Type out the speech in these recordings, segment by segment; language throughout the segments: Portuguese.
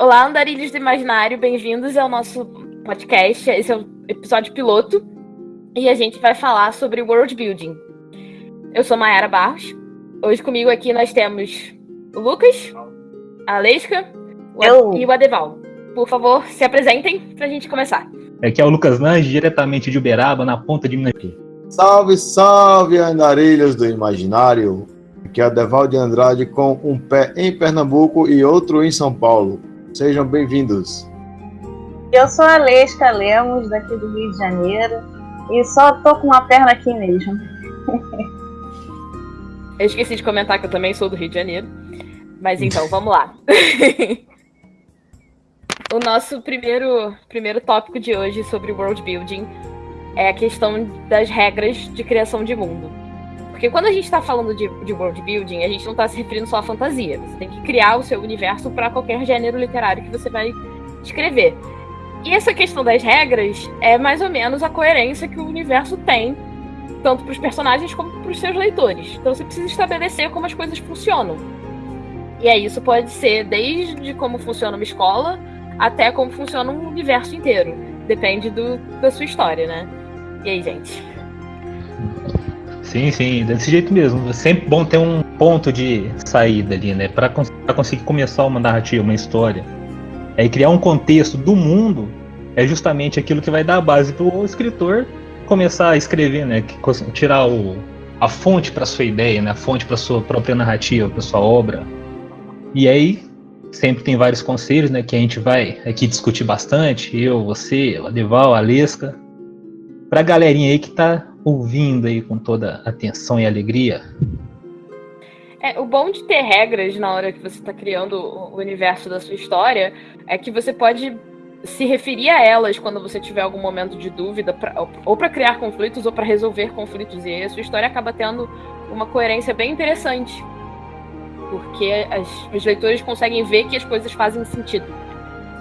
Olá, andarilhos do imaginário, bem-vindos ao nosso podcast. Esse é o episódio piloto e a gente vai falar sobre world building. Eu sou Mayara Barros. Hoje comigo aqui nós temos o Lucas, a Leisca e o Adeval. Por favor, se apresentem para a gente começar. Aqui é o Lucas Lange, diretamente de Uberaba, na ponta de Minas. Salve, salve, andarilhos do imaginário. Aqui é a Deval de Andrade com um pé em Pernambuco e outro em São Paulo. Sejam bem-vindos. Eu sou a Lesca Lemos, daqui do Rio de Janeiro, e só tô com uma perna aqui mesmo. Eu esqueci de comentar que eu também sou do Rio de Janeiro. Mas então, vamos lá. o nosso primeiro, primeiro tópico de hoje sobre world building é a questão das regras de criação de mundo. Porque quando a gente está falando de, de, world building, a gente não está se referindo só à fantasia. Você tem que criar o seu universo para qualquer gênero literário que você vai escrever. E essa questão das regras é mais ou menos a coerência que o universo tem, tanto para os personagens como para os seus leitores. Então você precisa estabelecer como as coisas funcionam. E aí isso pode ser desde como funciona uma escola até como funciona um universo inteiro. Depende do, da sua história, né? E aí, gente? Sim, sim, desse jeito mesmo. É sempre bom ter um ponto de saída ali, né? Para cons conseguir começar uma narrativa, uma história. É criar um contexto do mundo é justamente aquilo que vai dar a base para o escritor começar a escrever, né? Tirar o, a fonte para sua ideia, né? A fonte para sua própria narrativa, para sua obra. E aí sempre tem vários conselhos, né? Que a gente vai aqui discutir bastante. Eu, você, a Deval, a Lesca. Para a galerinha aí que está ouvindo aí com toda atenção e alegria. É, o bom de ter regras na hora que você está criando o universo da sua história é que você pode se referir a elas quando você tiver algum momento de dúvida, pra, ou para criar conflitos ou para resolver conflitos. E aí a sua história acaba tendo uma coerência bem interessante. Porque as, os leitores conseguem ver que as coisas fazem sentido.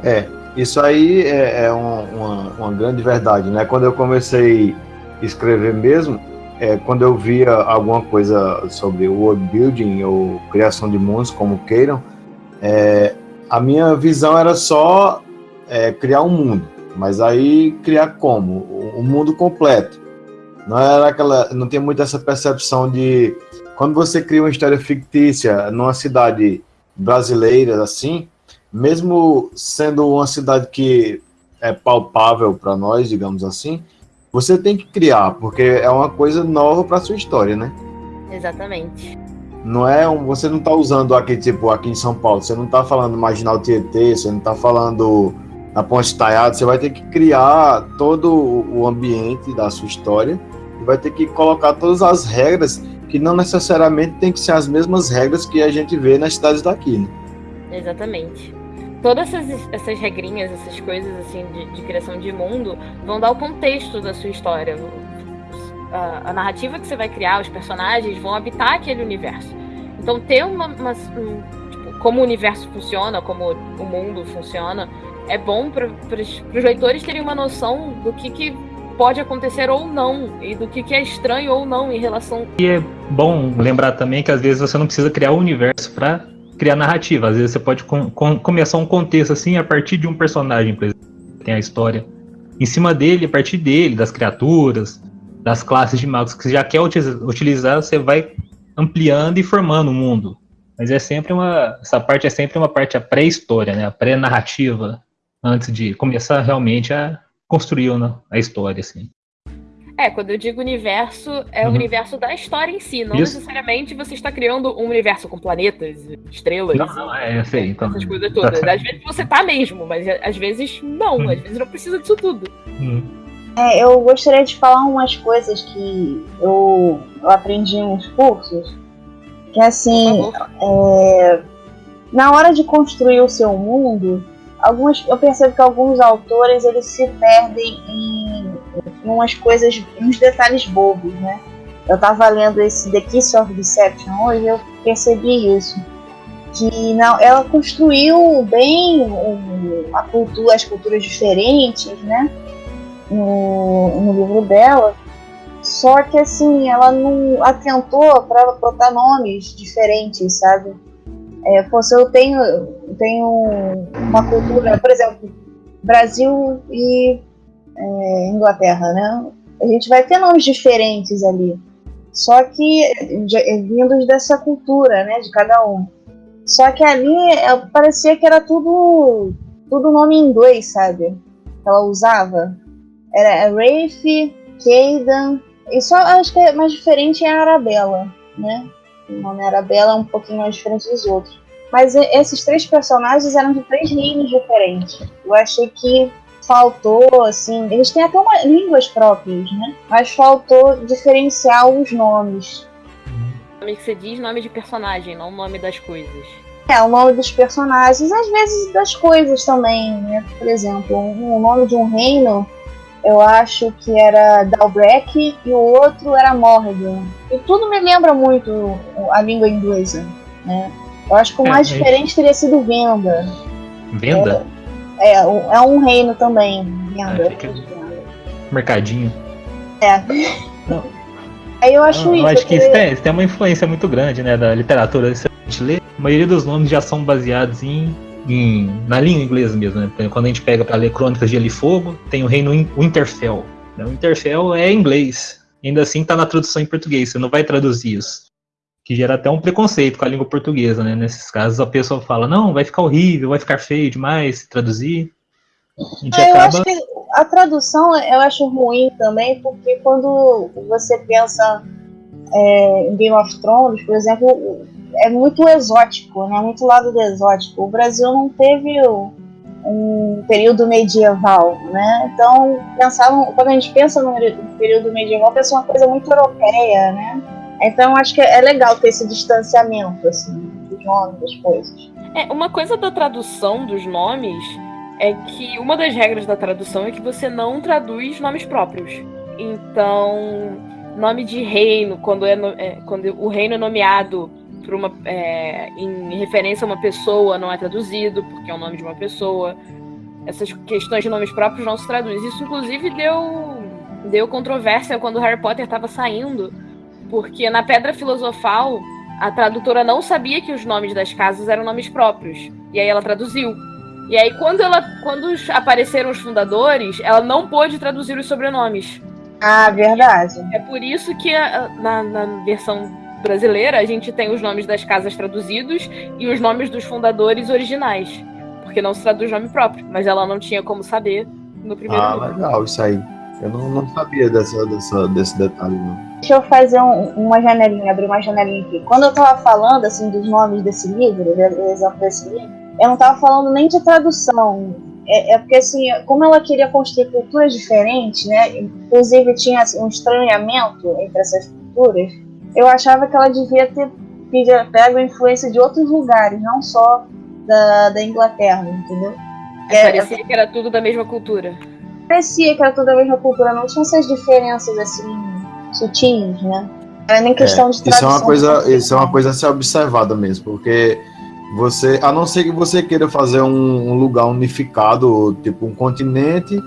É, isso aí é, é uma, uma, uma grande verdade, né? Quando eu comecei escrever mesmo, é, quando eu via alguma coisa sobre world building ou criação de mundos, como queiram, é, a minha visão era só é, criar um mundo, mas aí criar como? O, mundo completo. Não era aquela, não tem muito essa percepção de quando você cria uma história fictícia numa cidade brasileira assim, mesmo sendo uma cidade que é palpável para nós, digamos assim, você tem que criar, porque é uma coisa nova para sua história, né? Exatamente. Não é um, você não está usando aqui tipo aqui em São Paulo, você não está falando Marginal Tietê, você não está falando na Ponte Taiada, você vai ter que criar todo o ambiente da sua história e vai ter que colocar todas as regras que não necessariamente tem que ser as mesmas regras que a gente vê nas cidades daqui, né? Exatamente todas essas, essas regrinhas, essas coisas assim de, de, criação de mundo vão dar o contexto da sua história. A, a, narrativa que você vai criar, os personagens vão habitar aquele universo. Então ter uma, uma um, tipo, como o universo funciona, como o mundo funciona, é bom para os leitores terem uma noção do que, que pode acontecer ou não e do que, que é estranho ou não em relação. E é bom lembrar também que às vezes você não precisa criar o um universo para criar narrativa. Às vezes você pode com, com, começar um contexto assim a partir de um personagem, por exemplo, tem a história. Em cima dele, a partir dele, das criaturas, das classes de magos que você já quer utilizar, você vai ampliando e formando o mundo. Mas é sempre uma. Essa parte é sempre uma parte a pré-história, né? A pré-narrativa, antes de começar realmente a construir a história, assim. É, quando eu digo universo, é uhum. o universo da história em si. Não Isso. necessariamente você está criando um universo com planetas, estrelas. Não, não é, eu sei. Então... Essas coisas todas. Às vezes você tá mesmo, mas às vezes não. Uhum. Às vezes não precisa disso tudo. Uhum. É, eu gostaria de falar umas coisas que eu, eu aprendi nos cursos. Que assim, é, na hora de construir o seu mundo, algumas, eu percebo que alguns autores eles se perdem em umas coisas, uns detalhes bobos, né? Eu estava lendo esse The Kiss of Deception hoje eu percebi isso. Que não, ela construiu bem o, a cultura, as culturas diferentes, né? No, no livro dela. Só que assim, ela não atentou para botar nomes diferentes, sabe? É, pô, se eu tenho, tenho uma cultura, por exemplo, Brasil e é, Inglaterra, né? A gente vai ter nomes diferentes ali. Só que de, vindos dessa cultura, né, de cada um. Só que ali é, parecia que era tudo tudo nome em inglês, sabe? Ela usava. Era Rafe, Caden. E só acho que é mais diferente é a Arabella, né? O nome Arabella é um pouquinho mais diferente dos outros. Mas esses três personagens eram de três reinos diferentes. Eu achei que faltou, assim, eles têm até uma, línguas próprias, né? Mas faltou diferenciar os nomes. Nome que você diz nome de personagem, não nome das coisas. É, o nome dos personagens, às vezes das coisas também, né? Por exemplo, o nome de um reino, eu acho que era Dalbrek e o outro era Morrigan. E tudo me lembra muito a língua inglesa, né? Eu acho que o é, mais é, diferente teria sido Venda. Venda? É, é, é um reino também, Venda. fica... Mercadinho. É. Não. Aí eu acho eu, isso. Eu acho que isso tem, isso tem, uma influência muito grande, né, da literatura. Se a gente lê, a maioria dos nomes já são baseados em, em na língua inglesa mesmo, né? Quando a gente pega para ler Crônicas de Gelo e Fogo, tem o reino Winterfell. Né? O Winterfell é inglês. Ainda assim tá na tradução em português, você não vai traduzir isso. Que gera até um preconceito com a língua portuguesa, né? Nesses casos a pessoa fala, não, vai ficar horrível, vai ficar feio demais se traduzir. A gente é, acaba... Eu acho que a tradução eu acho ruim também, porque quando você pensa é, em Game of Thrones, por exemplo, é muito exótico, né? Muito lado do exótico. O Brasil não teve um período medieval, né? Então, pensavam, quando a gente pensa no período medieval, pensa uma coisa muito europeia, né? Então, acho que é legal ter esse distanciamento, assim, dos nomes, das coisas. É, uma coisa da tradução dos nomes é que uma das regras da tradução é que você não traduz nomes próprios. Então, nome de reino, quando, é, é quando o reino é nomeado por uma, é, em referência a uma pessoa, não é traduzido, porque é o nome de uma pessoa. Essas questões de nomes próprios não se traduz. Isso, inclusive, deu, deu controvérsia quando Harry Potter estava saindo, porque na Pedra Filosofal a tradutora não sabia que os nomes das casas eram nomes próprios. E aí ela traduziu. E aí, quando, ela, quando apareceram os fundadores, ela não pôde traduzir os sobrenomes. Ah, verdade. É por isso que a, na, na versão brasileira a gente tem os nomes das casas traduzidos e os nomes dos fundadores originais. Porque não se traduz nome próprio, mas ela não tinha como saber no primeiro Ah, legal, isso aí. Eu não, não sabia dessa, dessa, desse detalhe, não. Deixa eu fazer um, uma janelinha, abrir uma janelinha aqui. Quando eu tava falando, assim, dos nomes desse livro, do exemplo desse livro, eu não estava falando nem de tradução. É, é, porque, assim, como ela queria construir culturas diferentes, né? Inclusive tinha assim, um estranhamento entre essas culturas, eu achava que ela devia ter pego a influência de outros lugares, não só da, da Inglaterra, entendeu? É, parecia que era tudo da mesma cultura. Parecia que era tudo da mesma cultura, não tinha essas diferenças, assim, sutis, né? Era nem questão é, de tradução. Isso é uma coisa, isso é uma coisa a ser observada mesmo, porque você, a não ser que você queira fazer um, um, lugar unificado, tipo um continente,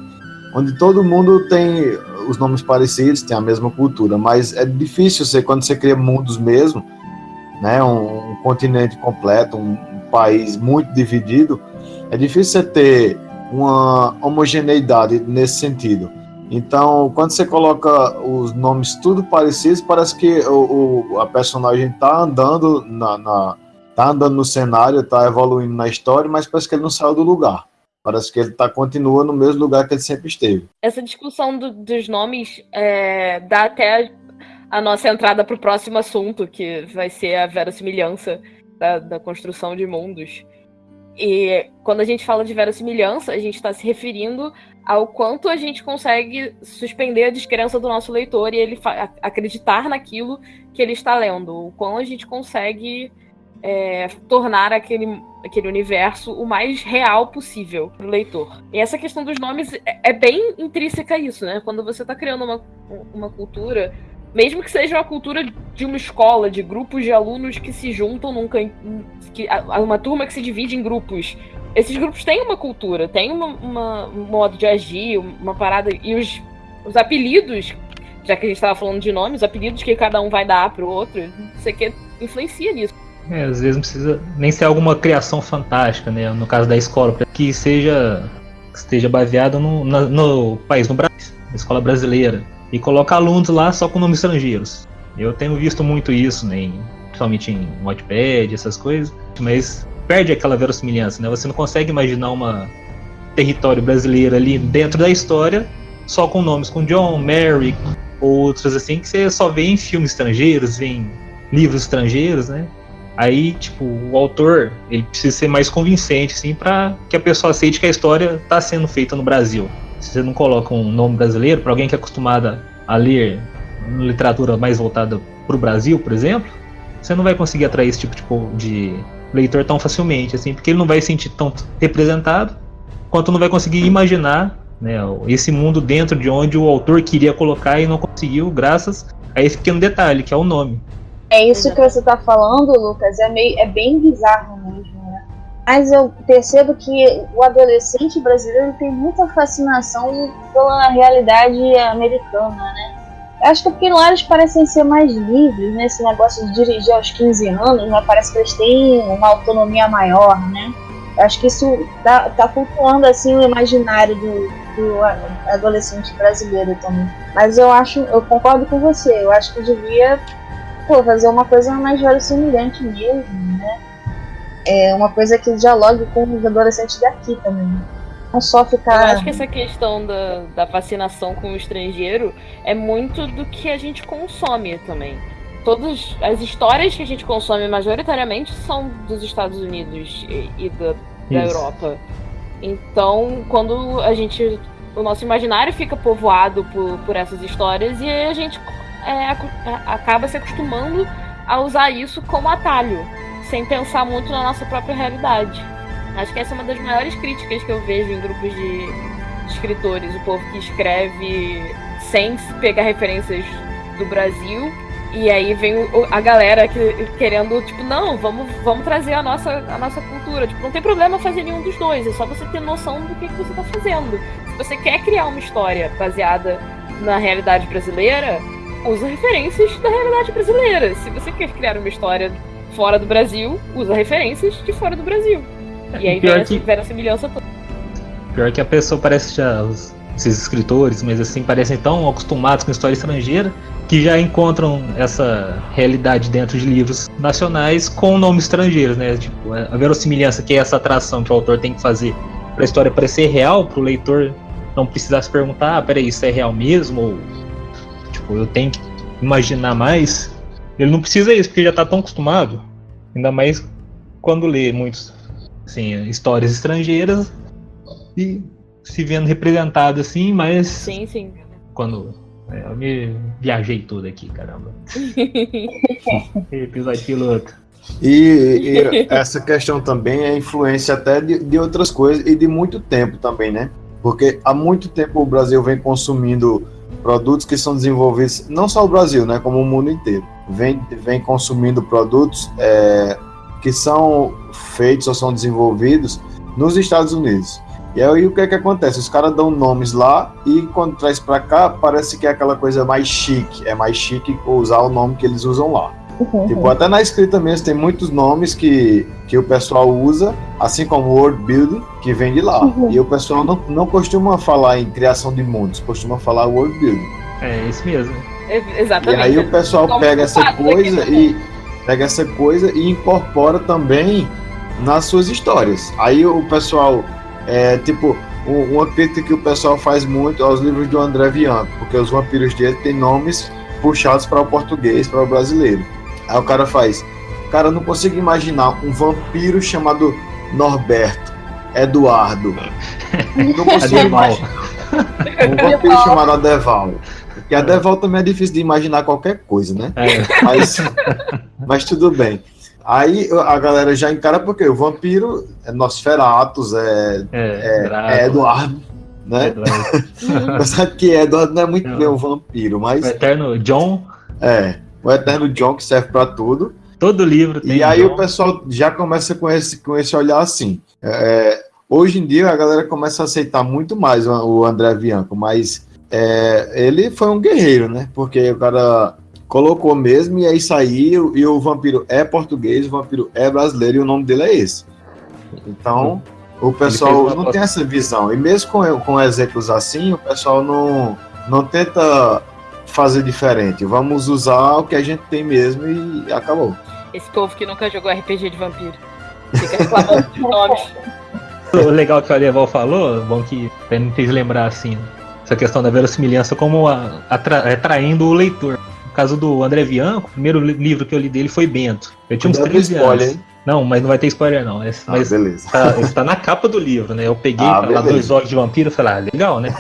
onde todo mundo tem os nomes parecidos, tem a mesma cultura, mas é difícil você, quando você cria mundos mesmo, né, um, um continente completo, um, um, país muito dividido, é difícil você ter uma homogeneidade nesse sentido. Então, quando você coloca os nomes tudo parecidos, parece que o, o a personagem está andando na, na tá andando no cenário, tá evoluindo na história, mas parece que ele não saiu do lugar. Parece que ele tá, continua no mesmo lugar que ele sempre esteve. Essa discussão do, dos nomes é, dá até a, a nossa entrada para o próximo assunto, que vai ser a verossimilhança da, da construção de mundos. E quando a gente fala de verossimilhança, a gente está se referindo ao quanto a gente consegue suspender a descrença do nosso leitor e ele acreditar naquilo que ele está lendo. O quão a gente consegue é, tornar aquele, aquele universo o mais real possível para o leitor. E essa questão dos nomes é, é bem intrínseca a isso, né? Quando você está criando uma, uma cultura, mesmo que seja uma cultura de uma escola, de grupos de alunos que se juntam num que uma turma que se divide em grupos. Esses grupos têm uma cultura, têm uma, uma, um modo de agir, uma parada. E os, os apelidos, já que a gente estava falando de nomes, os apelidos que cada um vai dar para o outro, isso aqui influencia nisso. É, às vezes não precisa nem ser alguma criação fantástica, né? No caso da escola, que seja que esteja baseada no, no país, no Brasil, na escola brasileira. E coloca alunos lá só com nomes estrangeiros. Eu tenho visto muito isso, né? Principalmente em Wattpad, essas coisas. Mas perde aquela verossimilhança, né? Você não consegue imaginar uma território brasileiro ali dentro da história só com nomes com John, Mary, outros assim que você só vê em filmes estrangeiros, em livros estrangeiros, né? Aí, tipo, o autor, ele precisa ser mais convincente, assim, para que a pessoa aceite que a história está sendo feita no Brasil. Se você não coloca um nome brasileiro, para alguém que é acostumada a ler literatura mais voltada para o Brasil, por exemplo, você não vai conseguir atrair esse tipo de leitor tão facilmente, assim, porque ele não vai se sentir tão representado, quanto não vai conseguir imaginar né, esse mundo dentro de onde o autor queria colocar e não conseguiu, graças a esse pequeno detalhe, que é o nome. É isso que você está falando, Lucas, é, meio, é bem bizarro mesmo? Mas eu percebo que o adolescente brasileiro tem muita fascinação pela realidade americana, né? Acho que é porque lá eles parecem ser mais livres, né? Negócio de dirigir aos 15 anos, né? Parece que eles têm uma autonomia maior, né? Acho que isso tá, tá flutuando assim o imaginário do, do adolescente brasileiro também. Mas eu acho, eu concordo com você, eu acho que devia pô, fazer uma coisa mais semelhante mesmo, né? É uma coisa que dialogue com os adolescentes daqui também. Não só ficar. Eu acho que essa questão da, da fascinação com o estrangeiro é muito do que a gente consome também. Todas as histórias que a gente consome majoritariamente são dos Estados Unidos e, e da, da Europa. Então, quando a gente. O nosso imaginário fica povoado por, por essas histórias e a gente é, acaba se acostumando a usar isso como atalho, sem pensar muito na nossa própria realidade. Acho que essa é uma das maiores críticas que eu vejo em grupos de escritores, o povo que escreve sem pegar referências do Brasil e aí vem a galera que, querendo, tipo, não, vamos, vamos trazer a nossa, a nossa cultura. Tipo, não tem problema fazer nenhum dos dois, é só você ter noção do que, que você está fazendo. Se você quer criar uma história baseada na realidade brasileira, usa referências da realidade brasileira. Se você quer criar uma história fora do Brasil, usa referências de fora do Brasil. E aí vem, que... vem a semelhança toda. Pior que a pessoa parece já. Os, esses escritores, mas assim, parecem tão acostumados com história estrangeira que já encontram essa realidade dentro de livros nacionais com nomes estrangeiros, né? Tipo, a verossimilhança que é essa atração que o autor tem que fazer para a história parecer real, para o leitor não precisar se perguntar, ah, peraí, isso é real mesmo? Ou Tipo, eu tenho que imaginar mais. Ele não precisa isso, porque ele já tá tão acostumado. Ainda mais quando lê muitos assim, histórias estrangeiras e se vendo representado assim, mas. Sim, sim. Quando. É, eu me viajei tudo aqui, caramba. Episódio piloto. E, e, essa questão também é influência até de, de outras coisas e de muito tempo também, né? Porque há muito tempo o Brasil vem consumindo produtos que são desenvolvidos, não só o Brasil, né, como o mundo inteiro, vem, vem consumindo produtos é, que são feitos ou são desenvolvidos nos Estados Unidos. E aí o que é que acontece? Os caras dão nomes lá e quando traz para cá parece que é aquela coisa mais chique, é mais chique usar o nome que eles usam lá. Uhum. Tipo, até na escrita mesmo tem muitos nomes que, que o pessoal usa, assim como world building, que vem de lá. Uhum. E o pessoal não, não costuma falar em criação de mundos, costuma falar world building. É isso mesmo. Exatamente. E aí o pessoal Como pega essa coisa e pega essa coisa e incorpora também nas suas histórias. Aí o pessoal é tipo uma crítica que o pessoal faz muito aos livros do André Bianco, porque os vampiros dele têm nomes puxados para o português, para o brasileiro. Aí o cara faz. Cara, não consigo imaginar um vampiro chamado Norberto, Eduardo. Não consigo imaginar. Um vampiro chamado Adeval. E Adeval também é difícil de imaginar qualquer coisa, né? É. Mas, mas tudo bem. Aí a galera já encara porque o vampiro é Nosferatus, é, é, é, é Eduardo, né? Eduardo. Sabe que Eduardo não é muito bem um vampiro, mas. O eterno John. É o Eterno John, que serve para tudo. Todo livro tem. E aí John. o pessoal já começa com esse, com esse olhar assim. É, hoje em dia a galera começa a aceitar muito mais o, André Bianco, mas é, ele foi um guerreiro, né? Porque o cara colocou mesmo, e aí saiu, e o vampiro é português, o vampiro é brasileiro, e o nome dele é esse. Então, o pessoal não tem essa visão. E mesmo com, com exemplos assim, o pessoal não, não tenta fazer diferente. Vamos usar o que a gente tem mesmo e acabou. Esse povo que nunca jogou RPG de vampiro. Fica reclamando de nomes. O legal que o Adeval falou, bom que me fez lembrar assim, essa questão da verossimilhança como atra, atraindo o leitor. No caso do André Bianco, o primeiro livro que eu li dele foi Bento. Eu tinha uns 13 spoiler, anos. Hein? Não, mas não vai ter spoiler não. Ah, mas beleza. Tá, está na capa do livro, né? Eu peguei ah, lá dois olhos de vampiro e falei, ah, legal, né?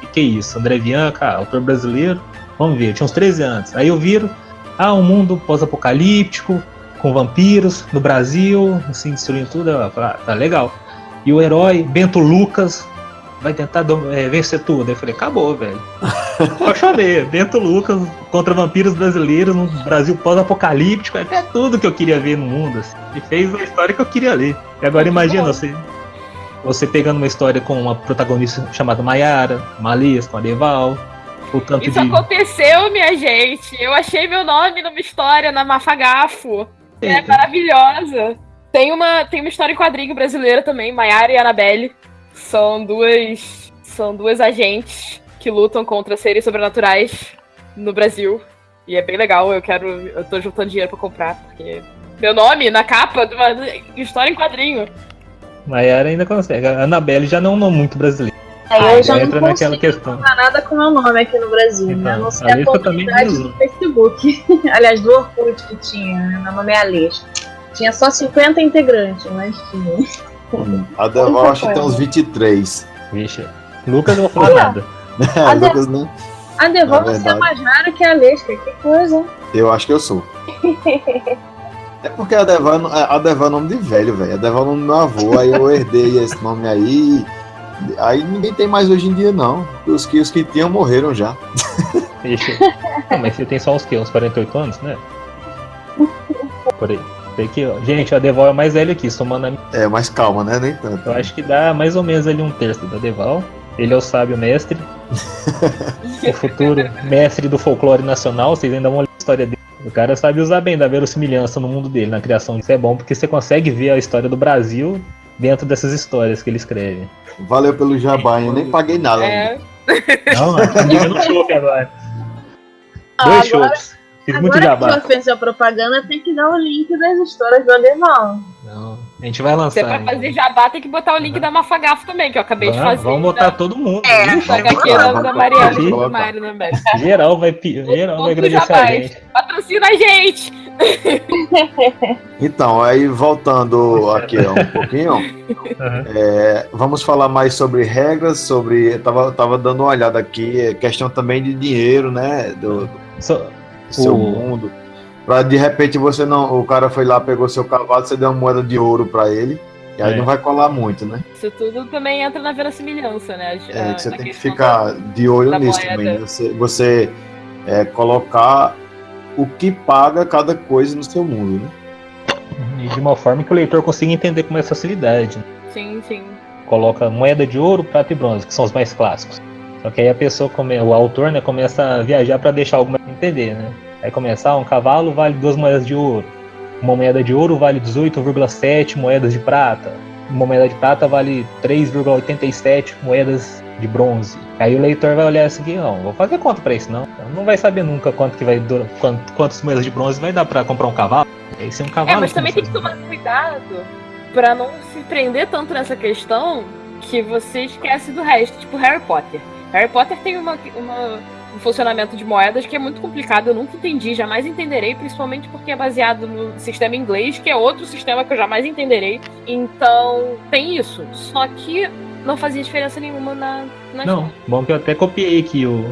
que, que é isso? André Bianca, autor brasileiro. Vamos ver, eu tinha uns 13 anos. Aí eu viro, ah, um mundo pós-apocalíptico, com vampiros, no Brasil, assim, destruindo tudo. Eu falei, ah, tá legal. E o herói, Bento Lucas, vai tentar é, vencer tudo. Eu falei, acabou, velho. Só chorei. Bento Lucas contra vampiros brasileiros no Brasil pós-apocalíptico. É tudo que eu queria ver no mundo. Assim. E fez a história que eu queria ler. E agora imagina você, você pegando uma história com uma protagonista chamada Mayara, Malias, com a Deval, o tanto Isso de... aconteceu, minha gente. Eu achei meu nome numa história na Mafagafo. É maravilhosa. Tem uma, tem uma história em quadrinho brasileira também, Maiara e Annabelle. São duas, são duas agentes que lutam contra seres sobrenaturais no Brasil. E é bem legal, eu quero. Eu tô juntando dinheiro pra comprar, porque. Meu nome na capa de uma história em quadrinho. Maiara ainda consegue. A Annabelle já não é um nome muito brasileiro. Aí eu já entra não naquela questão. Não nada com meu nome aqui no Brasil, né? então, né? Não sei a, a comunidade do Facebook. Aliás, do Orkut que tinha, né? Meu nome é Alesca. Tinha só 50 integrantes, mas tinha. A Deval acho que tem uns 23. Vixe. Lucas não falou nada. É, a Lucas não. A Deval você é mais rara que a Alesca, que coisa. Eu acho que eu sou. É porque a Deval, a Deval é nome de velho, velho. A Deval é nome do meu avô, aí eu herdei esse nome aí. Aí ninguém tem mais hoje em dia, não. Os que, os que tinham morreram já. Não, mas você tem só uns que? Uns 48 anos, né? Por aí. Aqui, ó. Gente, a Deval é mais velho aqui, somando a... É, mais calma, né? Nem tanto. Eu acho que dá mais ou menos ali um terço da Deval. Ele é o sábio mestre. o futuro mestre do folclore nacional. Vocês ainda vão ler a história dele. O cara sabe usar bem da verossimilhança no mundo dele, na criação. Isso é bom porque você consegue ver a história do Brasil dentro dessas histórias que ele escreve. Valeu pelo jabá, eu nem paguei nada. É. Não, eu não chope agora. Dois chopes. Fiz muito jabá. Agora que fez a propaganda, tem que dar o link das histórias do Alemão. Não, a gente vai lançar. Se é pra fazer jabá, tem que botar o link uhum. da Mafagafo também, que eu acabei vamos, de fazer. Vamos botar todo mundo. É, Ixi, aqui da Mariana e do Mário também. Geral vai, geral vai agradecer a gente. Patrocina a gente! então, aí voltando aqui um pouquinho, uhum. é, vamos falar mais sobre regras, sobre. Eu tava, tava dando uma olhada aqui, é questão também de dinheiro, né? Do, do so, seu mundo. Pra de repente você não. O cara foi lá, pegou seu cavalo, você deu uma moeda de ouro para ele. E aí é. não vai colar muito, né? Isso tudo também entra na verossimilhança, né? É, que você tem que ficar de olho nisso moeda. também. Você, você é, colocar o que paga cada coisa no seu mundo, né? E de uma forma que o leitor consiga entender com mais facilidade. Né? Sim, sim. Coloca moeda de ouro, prata e bronze, que são os mais clássicos. Só que aí a pessoa, come, o autor, né, começa a viajar para deixar algo mais entender, né? Aí começar, ah, um cavalo vale duas moedas de ouro. Uma moeda de ouro vale 18,7 moedas de prata. Uma moeda de prata vale 3,87 moedas de bronze. Aí o leitor vai olhar assim, não, vou fazer conta para isso não. Não vai saber nunca quanto que vai durar, quantas moedas de bronze vai dar para comprar um cavalo. Esse é um cavalo. É, mas também tem que tomar cuidado para não se prender tanto nessa questão que você esquece do resto, tipo Harry Potter. Harry Potter tem uma, uma, um funcionamento de moedas que é muito complicado, eu nunca entendi, jamais entenderei, principalmente porque é baseado no sistema inglês, que é outro sistema que eu jamais entenderei. Então, tem isso. Só que não fazia diferença nenhuma na, na Não, história. bom que eu até copiei aqui o,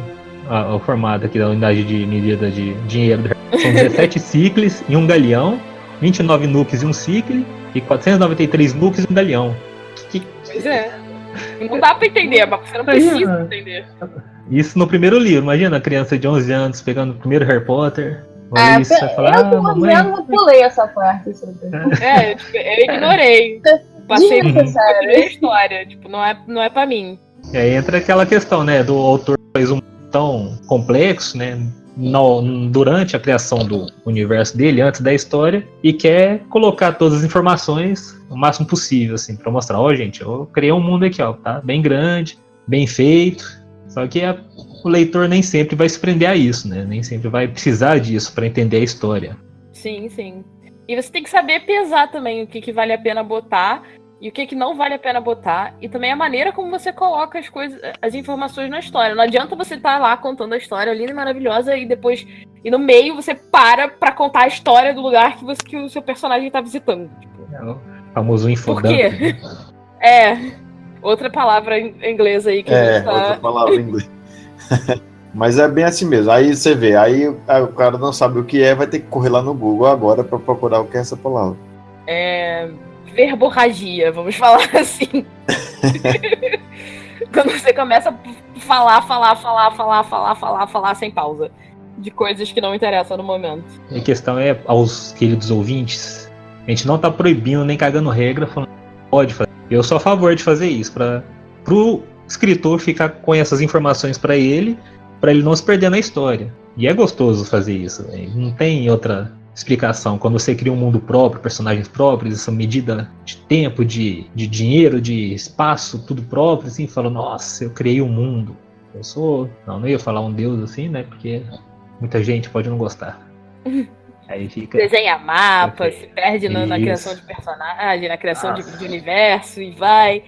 a, o formato aqui da unidade de medida de dinheiro. São 17 ciclos e um galeão, 29 nukes e um cicle, e 493 nukes e um galeão. Que, pois é. Não dá pra entender, mas você não precisa entender. Isso no primeiro livro. Imagina a criança de 11 anos pegando o primeiro Harry Potter. É, isso, eu, falar, eu, ah, mamãe... eu não pulei essa parte. É, eu, eu ignorei. Passei por a história. Tipo, não é, não é pra mim. E aí entra aquela questão, né? Do autor fez um tão complexo, né? No, durante a criação do universo dele, antes da história, e quer colocar todas as informações o máximo possível, assim, para mostrar, ó, oh, gente, eu criei um mundo aqui, ó, tá? Bem grande, bem feito. Só que a, o leitor nem sempre vai se prender a isso, né? Nem sempre vai precisar disso para entender a história. Sim, sim. E você tem que saber pesar também o que, que vale a pena botar e o que, que não vale a pena botar, e também a maneira como você coloca as coisas, as informações na história. Não adianta você estar tá lá contando a história linda e maravilhosa e depois e no meio você para para contar a história do lugar que você que o seu personagem está visitando. Tipo. É o famoso infodump. Por quê? É. Outra palavra em inglês aí que é, a gente tá... outra palavra em inglês. Mas é bem assim mesmo. Aí você vê, aí o cara não sabe o que é, vai ter que correr lá no Google agora para procurar o que é essa palavra. É verborragia, vamos falar assim. Quando você começa a falar, falar, falar, falar, falar, falar, falar sem pausa. De coisas que não interessam no momento. A questão é, aos queridos ouvintes, a gente não tá proibindo nem cagando regra, falando pode fazer. Eu sou a favor de fazer isso, para pro escritor ficar com essas informações para ele, para ele não se perder na história. E é gostoso fazer isso, véio. não tem outra explicação. Quando você cria um mundo próprio, personagens próprios, essa medida de tempo, de, de dinheiro, de espaço, tudo próprio, assim, fala, nossa, eu criei um mundo. Eu sou. Não, não ia falar um deus assim, né? Porque muita gente pode não gostar. Aí fica. Desenha mapas, se perde na, na, criação de personagem, na criação de, de universo e vai.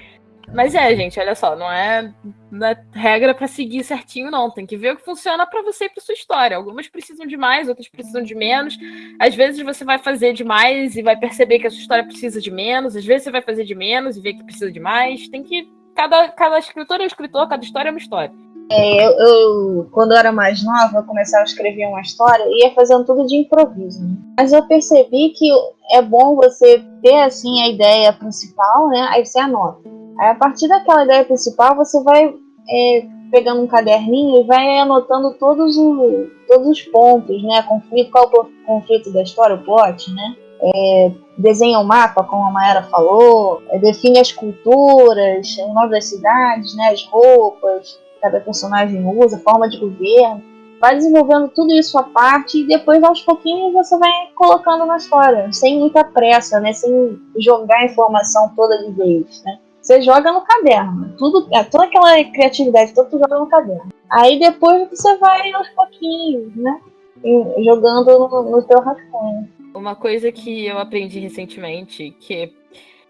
Mas é, gente, olha só, não é, não é regra para seguir certinho, não. Tem que ver o que funciona para você e para sua história. Algumas precisam de mais, outras precisam de menos. Às vezes você vai fazer de mais e vai perceber que a sua história precisa de menos. Às vezes você vai fazer de menos e ver que precisa de mais. Tem que. Cada, cada escritor é um escritor, cada história é uma história. É, eu, eu, quando eu era mais nova, eu começava a escrever uma história e ia fazendo tudo de improviso. Né? Mas eu percebi que é bom você ter assim a ideia principal, né? Aí você anota. Aí, a partir daquela ideia principal, você vai é, pegando um caderninho e vai anotando todos, o, todos os pontos, né? Conflito, qual o conflito da história, o plot, né? É, desenha o um mapa, como a Mayara falou, é, define as culturas, o nome das cidades, né? As roupas cada personagem usa, forma de governo. Vai desenvolvendo tudo isso à parte e depois, aos pouquinhos, você vai colocando na história, sem muita pressa, né? Sem jogar a informação toda de vez, né? Você joga no caderno. Tudo, é, toda aquela criatividade, tudo joga no caderno. Aí depois você vai aos pouquinhos, né? Jogando no, no teu rascunho. Uma coisa que eu aprendi recentemente, que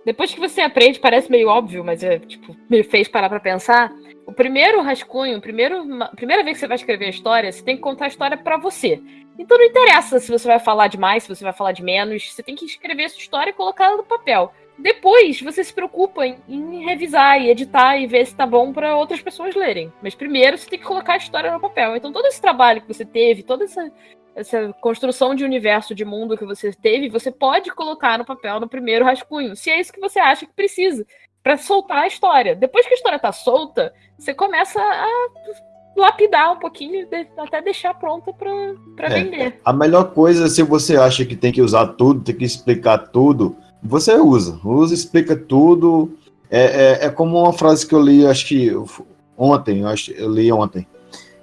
depois que você aprende, parece meio óbvio, mas é, tipo, me fez parar pra pensar. O primeiro rascunho, primeiro, a primeira vez que você vai escrever a história, você tem que contar a história para você. Então não interessa se você vai falar de mais, se você vai falar de menos, você tem que escrever essa história e colocar ela no papel. Depois você se preocupa em, em revisar e editar e ver se tá bom para outras pessoas lerem. Mas primeiro você tem que colocar a história no papel. Então todo esse trabalho que você teve, toda essa, essa construção de universo, de mundo que você teve, você pode colocar no papel no primeiro rascunho, se é isso que você acha que precisa para soltar a história. Depois que a história tá solta, você começa a lapidar um pouquinho, até deixar pronta para é, vender. A melhor coisa, se você acha que tem que usar tudo, tem que explicar tudo, você usa. Usa, explica tudo. É, é, é, como uma frase que eu li, acho que ontem, eu, acho, eu li ontem.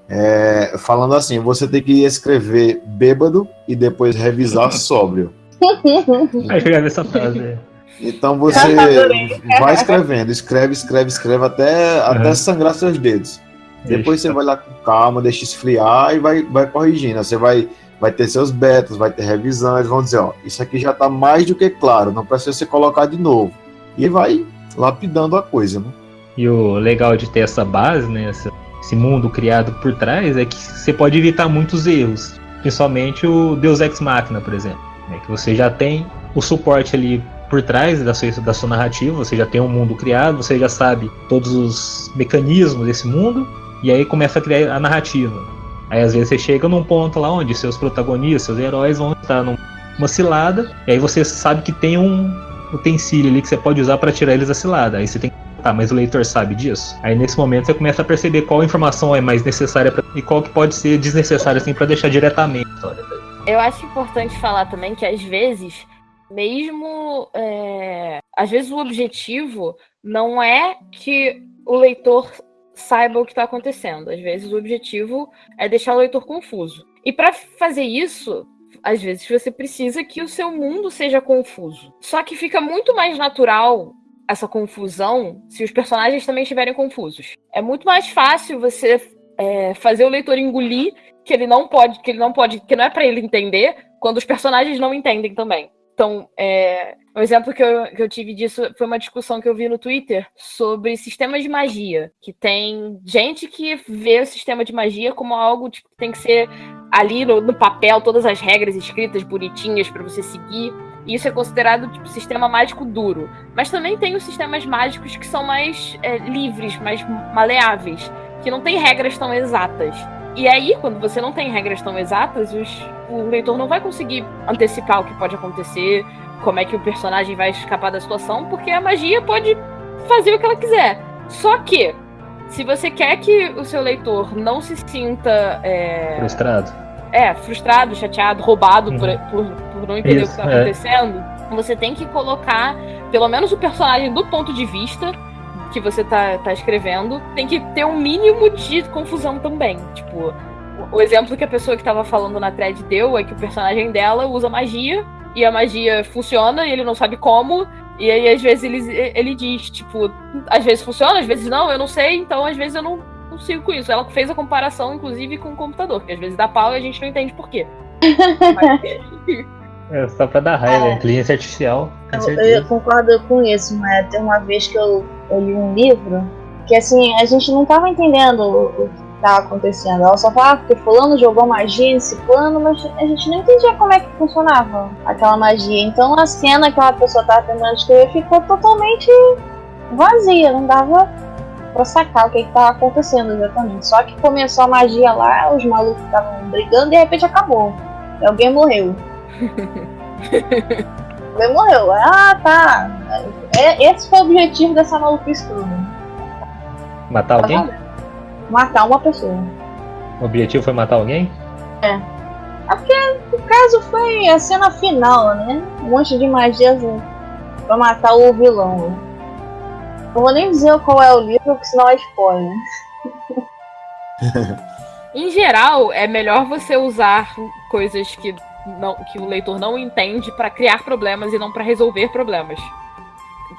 É, falando assim, você tem que escrever bêbado e depois revisar sóbrio. Aí chegar essa frase. Então você vai escrevendo, escreve, escreve, escreve até, uhum. até sangrar seus dedos. Depois você vai lá com calma, deixa esfriar e vai, vai corrigindo. Você vai vai ter seus betas, vai ter revisões, vão dizer, ó, isso aqui já está mais do que claro, não precisa ser colocado de novo. E vai lapidando a coisa, né? E o legal de ter essa base, né, esse mundo criado por trás, é que você pode evitar muitos erros, principalmente o Deus Ex Machina, por exemplo, né, que você já tem o suporte ali por trás da sua, da sua narrativa, você já tem um mundo criado, você já sabe todos os mecanismos desse mundo, e aí começa a criar a narrativa. Aí às vezes você chega num ponto lá onde seus protagonistas, seus heróis vão estar numa cilada, e aí você sabe que tem um utensílio ali que você pode usar para tirar eles da cilada. Aí você tem que Tá, mas o leitor sabe disso? Aí nesse momento você começa a perceber qual informação é mais necessária pra, e qual que pode ser desnecessária assim para deixar diretamente. Eu acho importante falar também que às vezes, mesmo é, às vezes o objetivo não é que o leitor saiba o que está acontecendo. Às vezes o objetivo é deixar o leitor confuso. E para fazer isso, às vezes você precisa que o seu mundo seja confuso. Só que fica muito mais natural essa confusão se os personagens também estiverem confusos. É muito mais fácil você é, fazer o leitor engolir que ele não pode, que ele não pode, que não é para ele entender, quando os personagens não entendem também. Então, é, um exemplo que eu, que eu tive disso foi uma discussão que eu vi no Twitter sobre sistemas de magia. Que tem gente que vê o sistema de magia como algo tipo, que tem que ser ali no, no papel, todas as regras escritas bonitinhas para você seguir. E isso é considerado tipo sistema mágico duro. Mas também tem os sistemas mágicos que são mais é, livres, mais maleáveis, que não tem regras tão exatas. E aí, quando você não tem regras tão exatas, os, o leitor não vai conseguir antecipar o que pode acontecer, como é que o personagem vai escapar da situação, porque a magia pode fazer o que ela quiser. Só que, se você quer que o seu leitor não se sinta. É... Frustrado. É, frustrado, chateado, roubado uhum. por, por, por, não entender Isso, o que está é. acontecendo, você tem que colocar, pelo menos, o personagem do ponto de vista que você tá, tá escrevendo, tem que ter um mínimo de confusão também. Tipo, o exemplo que a pessoa que tava falando na thread deu é que o personagem dela usa magia e a magia funciona e ele não sabe como. E aí, às vezes, ele, ele diz, tipo, às vezes funciona, às vezes não, eu não sei, então às vezes eu não consigo com isso. Ela fez a comparação, inclusive, com o computador, que às vezes dá pau e a gente não entende por quê. É só pra dar raiva, é. inteligência artificial. Eu, eu, concordo com isso, mas tem uma vez que eu, eu, li um livro que assim, a gente não tava entendendo o, o que tava acontecendo. Ela só falava que fulano jogou magia nesse plano, mas a gente não entendia como é que funcionava aquela magia. Então a cena que aquela pessoa tava tentando escrever ficou totalmente vazia, não dava pra sacar o que, que tava acontecendo exatamente. Só que começou a magia lá, os malucos estavam brigando e de repente acabou. E alguém morreu. Ele morreu. Ah, tá. É, esse foi o objetivo dessa maluquice toda. Matar tá alguém? Matar uma pessoa. O objetivo foi matar alguém? É. É porque o caso foi a cena final, né? Um monte de magia pra matar o vilão. Não vou nem dizer qual é o livro, porque senão é spoiler. em geral, é melhor você usar coisas que não, que o leitor não entende para criar problemas e não para resolver problemas.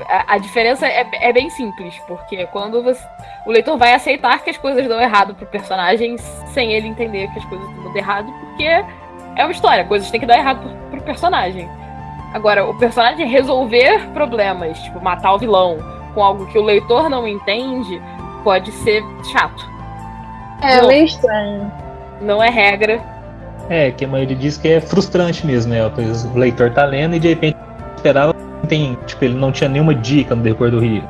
A, a diferença é, é, bem simples, porque quando você, o leitor vai aceitar que as coisas dão errado pro personagem sem ele entender que as coisas dão errado, porque é uma história, coisas têm que dar errado pro, pro personagem. Agora, o personagem resolver problemas, tipo matar o vilão, com algo que o leitor não entende, pode ser chato. É, meio estranho. Não é regra, é, que a maioria diz que é frustrante mesmo, né? O leitor tá lendo e de repente esperava tem, tipo, ele não tinha nenhuma dica no decorrer do rio.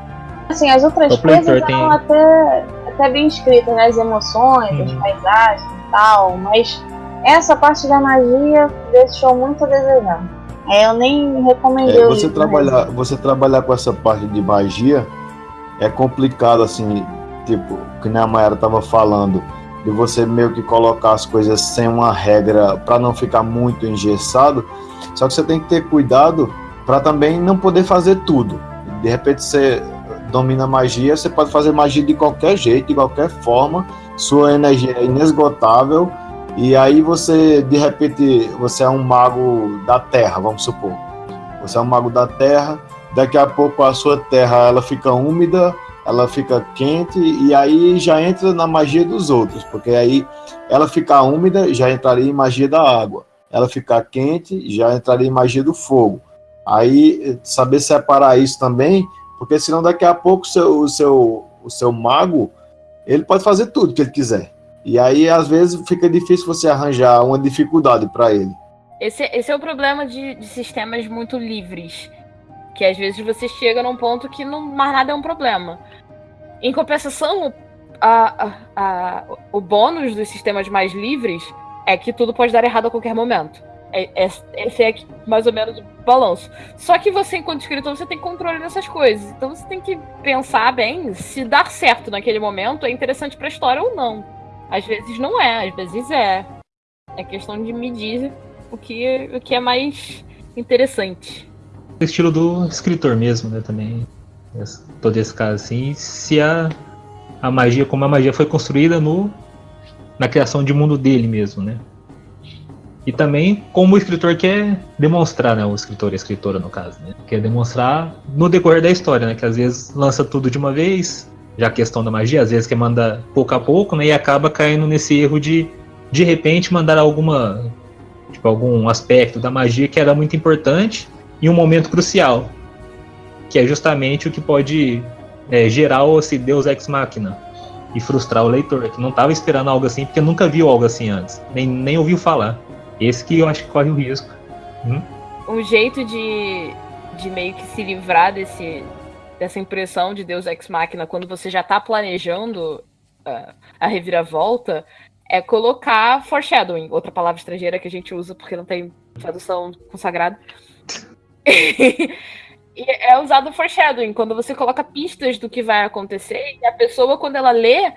Assim, as outras então, coisas eram tem... até, até bem escritas, né? As emoções, uhum. as paisagens e tal, mas essa parte da magia deixou muito a desejar. É, eu nem recomendei. É, você, trabalhar, você trabalhar com essa parte de magia é complicado, assim, tipo, que nem a Mayara tava falando de você meio que colocar as coisas sem uma regra para não ficar muito engessado. Só que você tem que ter cuidado para também não poder fazer tudo. De repente você domina magia, você pode fazer magia de qualquer jeito, de qualquer forma, sua energia é inesgotável e aí você de repente você é um mago da terra, vamos supor. Você é um mago da terra, daqui a pouco a sua terra ela fica úmida, ela fica quente e aí já entra na magia dos outros, porque aí ela ficar úmida já entraria em magia da água, ela ficar quente já entraria em magia do fogo. Aí saber separar isso também, porque senão daqui a pouco o seu, o seu, o seu mago ele pode fazer tudo que ele quiser. E aí às vezes fica difícil você arranjar uma dificuldade para ele. Esse, esse é o problema de, de sistemas muito livres que às vezes você chega num ponto que não mais nada é um problema. Em compensação, a, a, a, o bônus dos sistemas mais livres é que tudo pode dar errado a qualquer momento. É, é, esse é mais ou menos o balanço. Só que você, enquanto escritor, você tem controle dessas coisas. Então você tem que pensar bem se dar certo naquele momento é interessante para a história ou não. Às vezes não é, às vezes é. É questão de medir o que, o que é mais interessante o estilo do escritor mesmo, né? Também. Todo esse caso assim. Se a, a magia, como a magia foi construída no, na criação de mundo dele mesmo, né? E também como o escritor quer demonstrar, né? O escritor e a escritora, no caso, né? Quer demonstrar no decorrer da história, né? Que às vezes lança tudo de uma vez, já a questão da magia, às vezes quer mandar pouco a pouco, né? E acaba caindo nesse erro de, de repente, mandar alguma. Tipo, algum aspecto da magia que era muito importante em um momento crucial. Que é justamente o que pode é, gerar esse Deus Ex Machina e frustrar o leitor, que não estava esperando algo assim, porque nunca viu algo assim antes, nem, nem ouviu falar. Esse que eu acho que corre o risco. Hum? Um jeito de, de meio que se livrar desse, dessa impressão de Deus Ex Machina quando você já está planejando uh, a reviravolta é colocar foreshadowing, outra palavra estrangeira que a gente usa porque não tem tradução consagrada. É usado foreshadowing, quando você coloca pistas do que vai acontecer, e a pessoa, quando ela lê,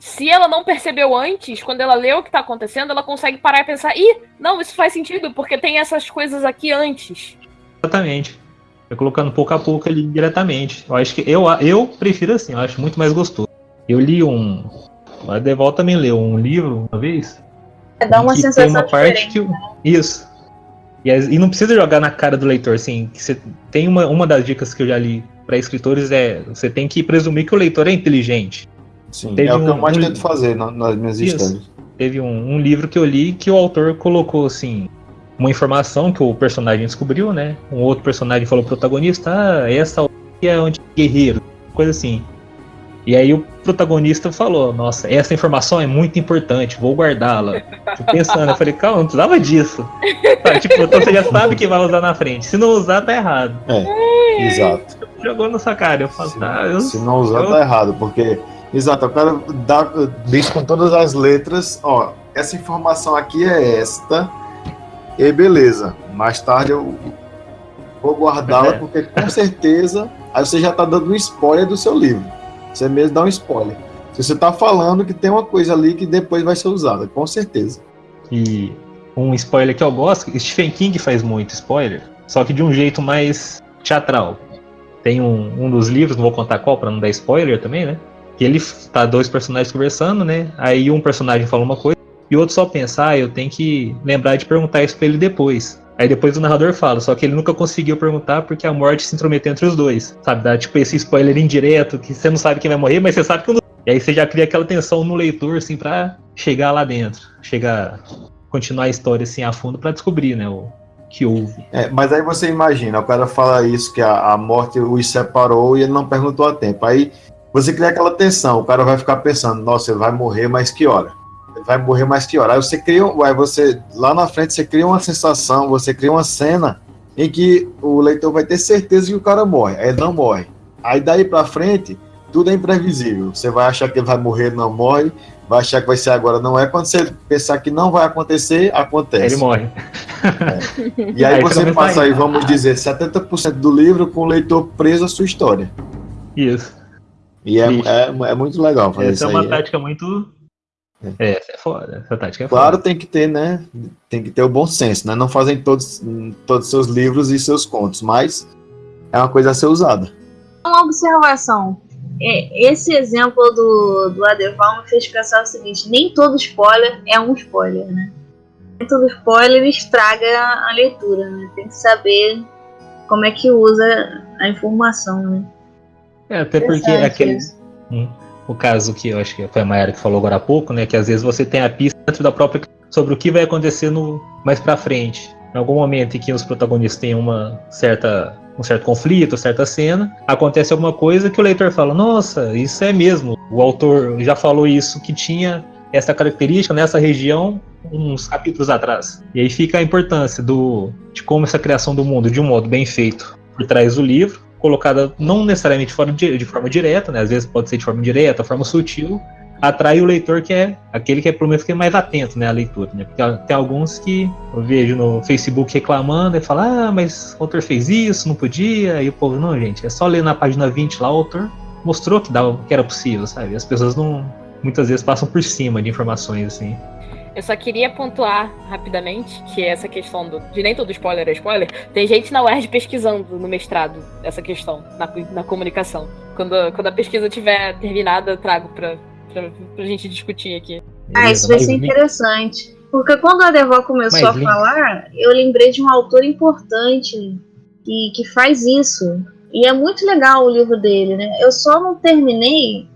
se ela não percebeu antes, quando ela lê o que está acontecendo, ela consegue parar e pensar, ih, não, isso faz sentido, porque tem essas coisas aqui antes. Exatamente. Eu colocando pouco a pouco ali diretamente. Eu acho que eu, eu prefiro assim, eu acho muito mais gostoso. Eu li um. A Deval também leu um livro uma vez. É, dá uma sensação tem uma parte que. Né? Isso. E, e, não precisa jogar na cara do leitor, assim. você tem uma, uma das dicas que eu já li para escritores é você tem que presumir que o leitor é inteligente. Sim, Teve é o que eu mais um, tento fazer nas minhas histórias. Teve um, um, livro que eu li que o autor colocou assim uma informação que o personagem descobriu, né? Um outro personagem falou pro protagonista, ah, essa é onde guerreiro, coisa assim. E aí o protagonista falou, nossa, essa informação é muito importante, vou guardá-la. Pensando, eu falei, calma, não precisava disso. Tá, tipo, então você já sabe que vai usar na frente. Se não usar, tá errado. É, exato. Jogou na sua cara. Eu falo, se, tá, eu, se não usar, eu... tá errado, porque. Exato, eu quero dar, diz com todas as letras, ó, essa informação aqui é esta, e beleza. Mais tarde eu vou guardá-la, é. porque com certeza aí você já tá dando um spoiler do seu livro. Você mesmo dá um spoiler. Se você está falando que tem uma coisa ali que depois vai ser usada, com certeza. E um spoiler que eu gosto, Stephen King faz muito spoiler, só que de um jeito mais teatral. Tem um, um dos livros, não vou contar qual para não dar spoiler também, né? Que ele tá dois personagens conversando, né? Aí um personagem fala uma coisa e o outro só pensa, ah, eu tenho que lembrar de perguntar isso pra ele depois. Aí depois o narrador fala, só que ele nunca conseguiu perguntar porque a morte se intrometeu entre os dois. Sabe? Dá tipo esse spoiler indireto que você não sabe quem vai morrer, mas você sabe que não. E aí você já cria aquela tensão no leitor, assim, pra chegar lá dentro. Chegar. Continuar a história assim a fundo para descobrir, né? O que houve. É, mas aí você imagina, o cara fala isso, que a, a morte os separou e ele não perguntou a tempo. Aí você cria aquela tensão, o cara vai ficar pensando, nossa, ele vai morrer, mas que hora? vai morrer mais que hora. Aí você cria, aí você lá na frente você cria uma sensação, você cria uma cena em que o leitor vai ter certeza que o cara morre. Aí ele não morre. Aí daí para frente tudo é imprevisível. Você vai achar que ele vai morrer, não morre. Vai achar que vai ser agora, não é. Quando você pensar que não vai acontecer, acontece. Ele morre. É. E aí, aí você passa aí, vamos dizer, 70% do livro com o leitor preso à sua história. Isso. E é, é, é, muito legal fazer Essa isso. é uma aí. tática muito é, essa é foda. Essa tática é Claro, tem que ter, né? Tem que ter o bom senso, né? Não fazem todos, todos seus livros e seus contos, mas é uma coisa a ser usada. Uma observação. É, esse exemplo do, do Adeval me fez pensar o seguinte: nem todo spoiler é um spoiler, né? Nem todo spoiler estraga a leitura, né? Tem que saber como é que usa a informação, né? É, até porque é aquele. Hum o caso que eu acho que foi a Mayara que falou agora há pouco, né? Que às vezes você tem a pista dentro da própria sobre o que vai acontecer no, mais para frente. Em algum momento em que os protagonistas têm uma certa um certo conflito, certa cena, acontece alguma coisa que o leitor fala: "Nossa, isso é mesmo. O autor já falou isso que tinha essa característica nessa região uns capítulos atrás". E aí fica a importância do de como essa criação do mundo de um modo bem feito por trás do livro colocada não necessariamente de, forma direta, né? Às vezes pode ser de forma direta, forma sutil, atrai o leitor que é aquele que é pelo menos que é mais atento né, à leitura, né? Porque tem alguns que eu vejo no Facebook reclamando e falam, ah, mas o autor fez isso, não podia, e o povo, não, gente, é só ler na página 20 lá, o autor mostrou que, dava, que era possível, sabe? As pessoas não muitas vezes passam por cima de informações assim. Eu só queria pontuar rapidamente que essa questão do, de nem todo spoiler é spoiler, tem gente na UERJ pesquisando no mestrado essa questão, na, na comunicação. Quando, quando a pesquisa tiver terminada, eu trago pra, pra, pra gente discutir aqui. Ah, isso vai ser interessante. Porque quando a Devó começou Mas, a falar, eu lembrei de um autor importante que, que faz isso. E é muito legal o livro dele, né? Eu só não terminei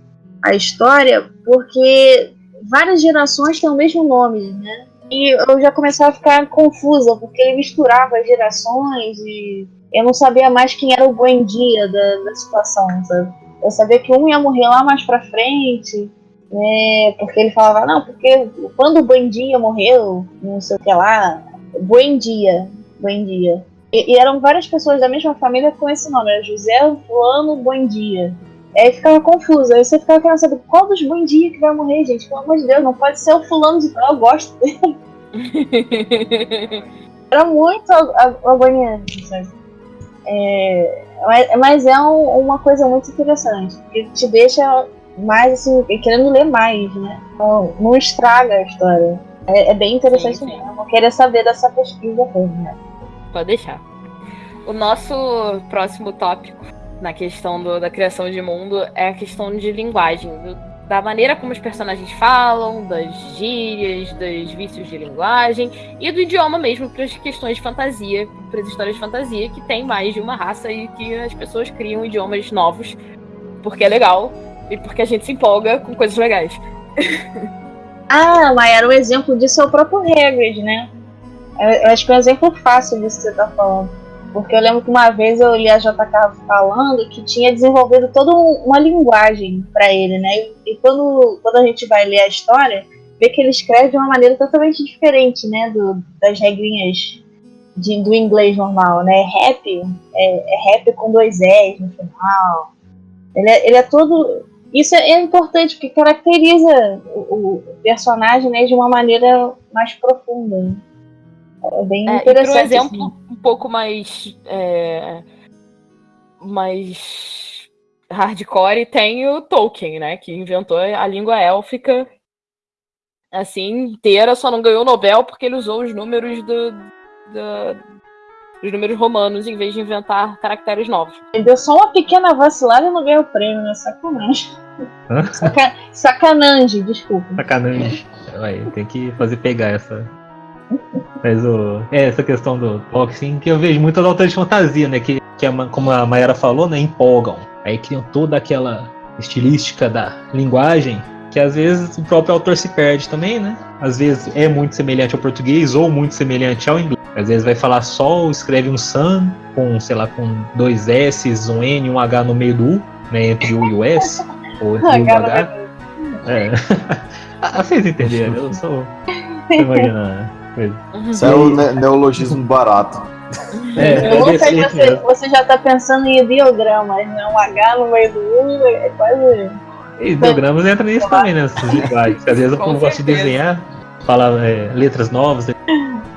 a história porque várias gerações têm o mesmo nome, né? E eu já comecei a ficar confusa, porque ele misturava as gerações e eu não sabia mais quem era o bom dia da, da situação, sabe? Eu sabia que um ia morrer lá mais pra frente, né? Porque ele falava, não, porque quando o Buendia morreu, não sei o que lá, Buendia, Buendia. E, e eram várias pessoas da mesma família com esse nome, era José Fulano Buendia. Aí ficava confusa, aí você ficava querendo saber qual dos Buendia que vai morrer, gente, pelo amor de Deus, não pode ser o fulano de tal, eu gosto dele. era muito agoniante, sabe? É, mas é um, uma coisa muito interessante, porque te deixa mais assim, querendo ler mais, né? Não, não estraga a história. É, é bem interessante sim, sim. mesmo. Eu queria saber dessa pesquisa toda, né? Pode deixar. O nosso próximo tópico na questão do, da criação de mundo é a questão de linguagem, do, da maneira como os personagens falam, das gírias, dos vícios de linguagem e do idioma mesmo para as questões de fantasia, para as histórias de fantasia, que tem mais de uma raça e que as pessoas criam idiomas novos porque é legal e porque a gente se empolga com coisas legais. ah, Maia, um exemplo disso é o próprio Hagrid, né? Eu acho que é um exemplo fácil disso que você está falando. Porque eu lembro que uma vez eu li a JK falando que tinha desenvolvido toda uma linguagem para ele, né? E quando, quando a gente vai ler a história, vê que ele escreve de uma maneira totalmente diferente, né? Do, das regrinhas de, do inglês normal, né? Rap, é, é rap com dois S no final. Ele é, ele é todo. Isso é, é importante, porque caracteriza o, o, personagem né, de uma maneira mais profunda. É bem é, interessante. Por exemplo, assim. um pouco mais. É, mais hardcore tem o Tolkien, né? Que inventou a língua élfica assim, inteira, só não ganhou o Nobel porque ele usou os números do, do, os números romanos em vez de inventar caracteres novos. Ele deu só uma pequena vacilada e não ganhou o prêmio, né? Sacanagem. Saca... Sacanagem, desculpa. Sacanagem. tem que fazer pegar essa, mas o, é, essa questão do boxing que eu vejo muitas autores de fantasia, né? Que, que como a Mayara falou, né? Empolgam. Aí criam toda aquela estilística da linguagem que às vezes o próprio autor se perde também, né? Às vezes é muito semelhante ao português ou muito semelhante ao inglês. Às vezes vai falar sol, escreve um sun com, sei lá, com dois S, um N, um H no meio do U, né? Entre o e o S, ou entre o e o H. É. ah, vocês entenderam, eu sou. Você imagina coisa. Isso é o ne neologismo barato. É, eu sei que você, você já está pensando em ideogramas, né? Um H no meio do U, é quase. Ideogramas entra nisso também, né? Às vezes o povo gosta de desenhar, fala é, letras novas. Né?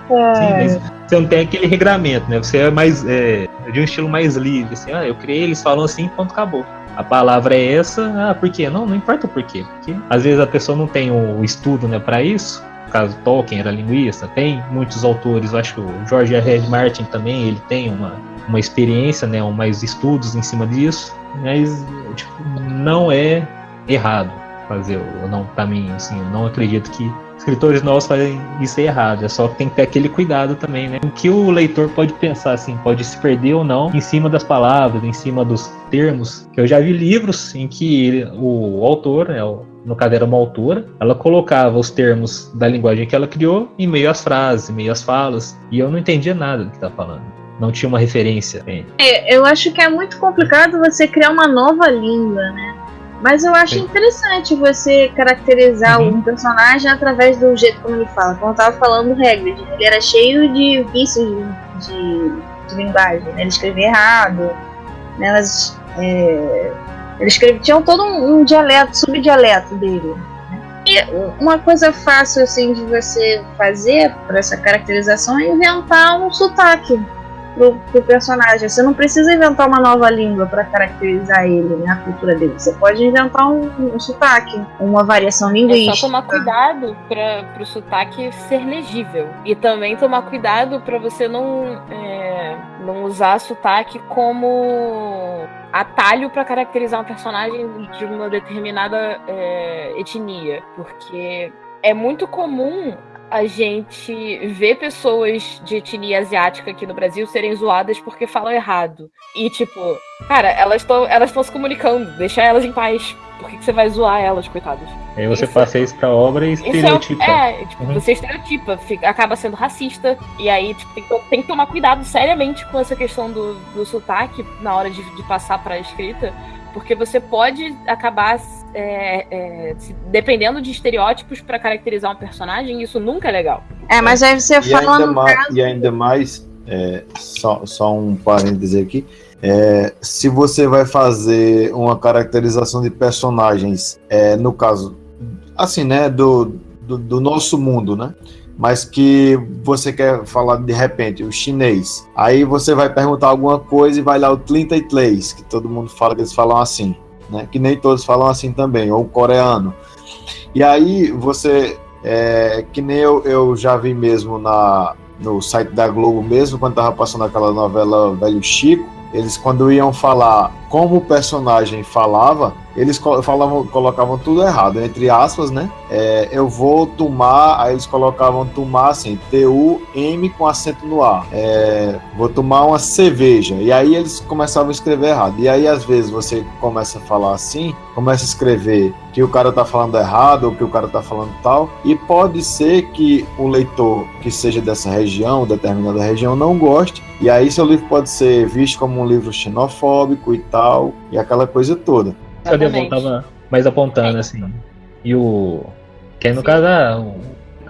É. Sim, mas você não tem aquele regramento, né? Você é mais é, de um estilo mais livre, assim, ah, eu criei, eles falam assim, ponto, acabou. A palavra é essa, ah, por quê? Não, não importa o porquê. Porque às vezes a pessoa não tem o estudo né, para isso, no caso Tolkien era linguista, tem muitos autores, acho que o George R. R. Martin também, ele tem uma, uma experiência, né, mais estudos em cima disso, mas tipo, não é errado fazer, ou não, para assim, eu não acredito que escritores novos fazem isso errado, é só que tem que ter aquele cuidado também, né? O que o leitor pode pensar, assim, pode se perder ou não em cima das palavras, em cima dos termos. Eu já vi livros em que o autor, né, no caso era uma autora, ela colocava os termos da linguagem que ela criou em meio às frases, em meio às falas, e eu não entendia nada do que tá falando. Não tinha uma referência. É, eu acho que é muito complicado você criar uma nova língua, né? Mas eu acho Sim. interessante você caracterizar uhum. um personagem através do jeito como ele fala. Como eu tava falando do Hagrid, ele era cheio de vícios de, de, de linguagem, né? ele escrevia errado, né? Mas, é, ele escrevia, tinha todo um, um dialeto, subdialeto dele. Né? E uma coisa fácil assim de você fazer para essa caracterização é inventar um sotaque pro, pro personagem. Você não precisa inventar uma nova língua para caracterizar ele, né, a cultura dele. Você pode inventar um, um sotaque, uma variação linguística. É só tomar cuidado para o sotaque ser legível. E também tomar cuidado para você não, é, não usar sotaque como atalho para caracterizar um personagem de uma determinada é, etnia. Porque é muito comum a gente vê pessoas de etnia asiática aqui no Brasil serem zoadas porque falam errado. E, tipo, cara, elas estão elas se comunicando, deixa elas em paz. Por que, que você vai zoar elas, coitadas? Aí você isso, passa isso pra obra e estereotipa. É, é tipo, uhum. você estereotipa, fica, acaba sendo racista. E aí tipo, tem, que, tem, que, tomar cuidado seriamente com essa questão do, do sotaque na hora de, de passar pra escrita. Porque você pode acabar é, é, dependendo de estereótipos para caracterizar um personagem, isso nunca é legal. É, mas aí você e fala. Ainda mais, caso... E ainda mais, é, só, só um parêntese aqui. É, se você vai fazer uma caracterização de personagens, é, no caso, assim, né, do, do, do, nosso mundo, né? Mas que você quer falar de repente, o chinês. Aí você vai perguntar alguma coisa e vai lá o Tlinta Tlays, que todo mundo fala que eles falam assim né? Que nem todos falam assim também, ou coreano. E aí você, é, que nem eu, eu já vi mesmo na, no site da Globo mesmo, quando tava passando aquela novela Velho Chico, eles quando iam falar como o personagem falava, eles falavam, colocavam tudo errado, entre aspas, né? É, eu vou tomar, aí eles colocavam tomar assim, T-U-M com acento no A. É, vou tomar uma cerveja. E aí eles começavam a escrever errado. E aí, às vezes, você começa a falar assim, começa a escrever que o cara tá falando errado ou que o cara tá falando tal. E pode ser que o leitor que seja dessa região, determinada região, não goste. E aí seu livro pode ser visto como um livro xenofóbico e tal, e aquela coisa toda. Cadê eu voltava mais apontando, assim. E o. Que aí no Sim. caso, ah,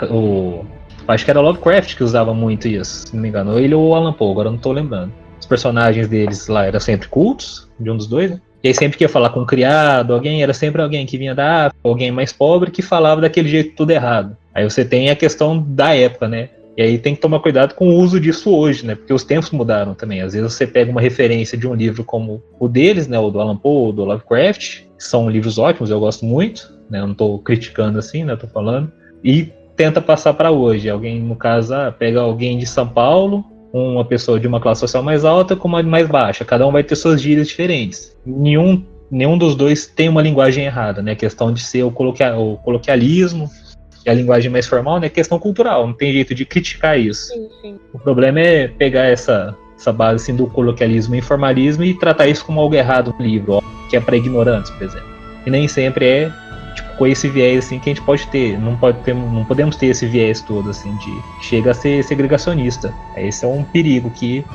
o, o. Acho que era Lovecraft que usava muito isso, se não me engano. Ele ou o Alan Poe, agora não tô lembrando. Os personagens deles lá eram sempre cultos, de um dos dois, né? E aí sempre que ia falar com um criado, alguém, era sempre alguém que vinha da África, alguém mais pobre que falava daquele jeito tudo errado. Aí você tem a questão da época, né? E aí tem que tomar cuidado com o uso disso hoje, né? Porque os tempos mudaram também. Às vezes você pega uma referência de um livro como o deles, né? O do Alan Poe, o do Lovecraft, que são livros ótimos, eu gosto muito, né? Eu não estou criticando assim, né? Estou falando. E tenta passar para hoje. Alguém, no caso, ah, pega alguém de São Paulo, uma pessoa de uma classe social mais alta com uma mais baixa. Cada um vai ter suas gírias diferentes. Nenhum, nenhum dos dois tem uma linguagem errada, né? A questão de ser o, o coloquialismo, a linguagem mais formal, né? Questão cultural, não tem jeito de criticar isso. Sim, sim. O problema é pegar essa, essa base assim, do coloquialismo e informalismo e tratar isso como algo errado no livro, ó, que é para ignorantes, por exemplo. E nem sempre é tipo, com esse viés assim que a gente pode ter. Não, pode ter, não podemos ter esse viés todo assim de chega a ser segregacionista. Esse é um perigo que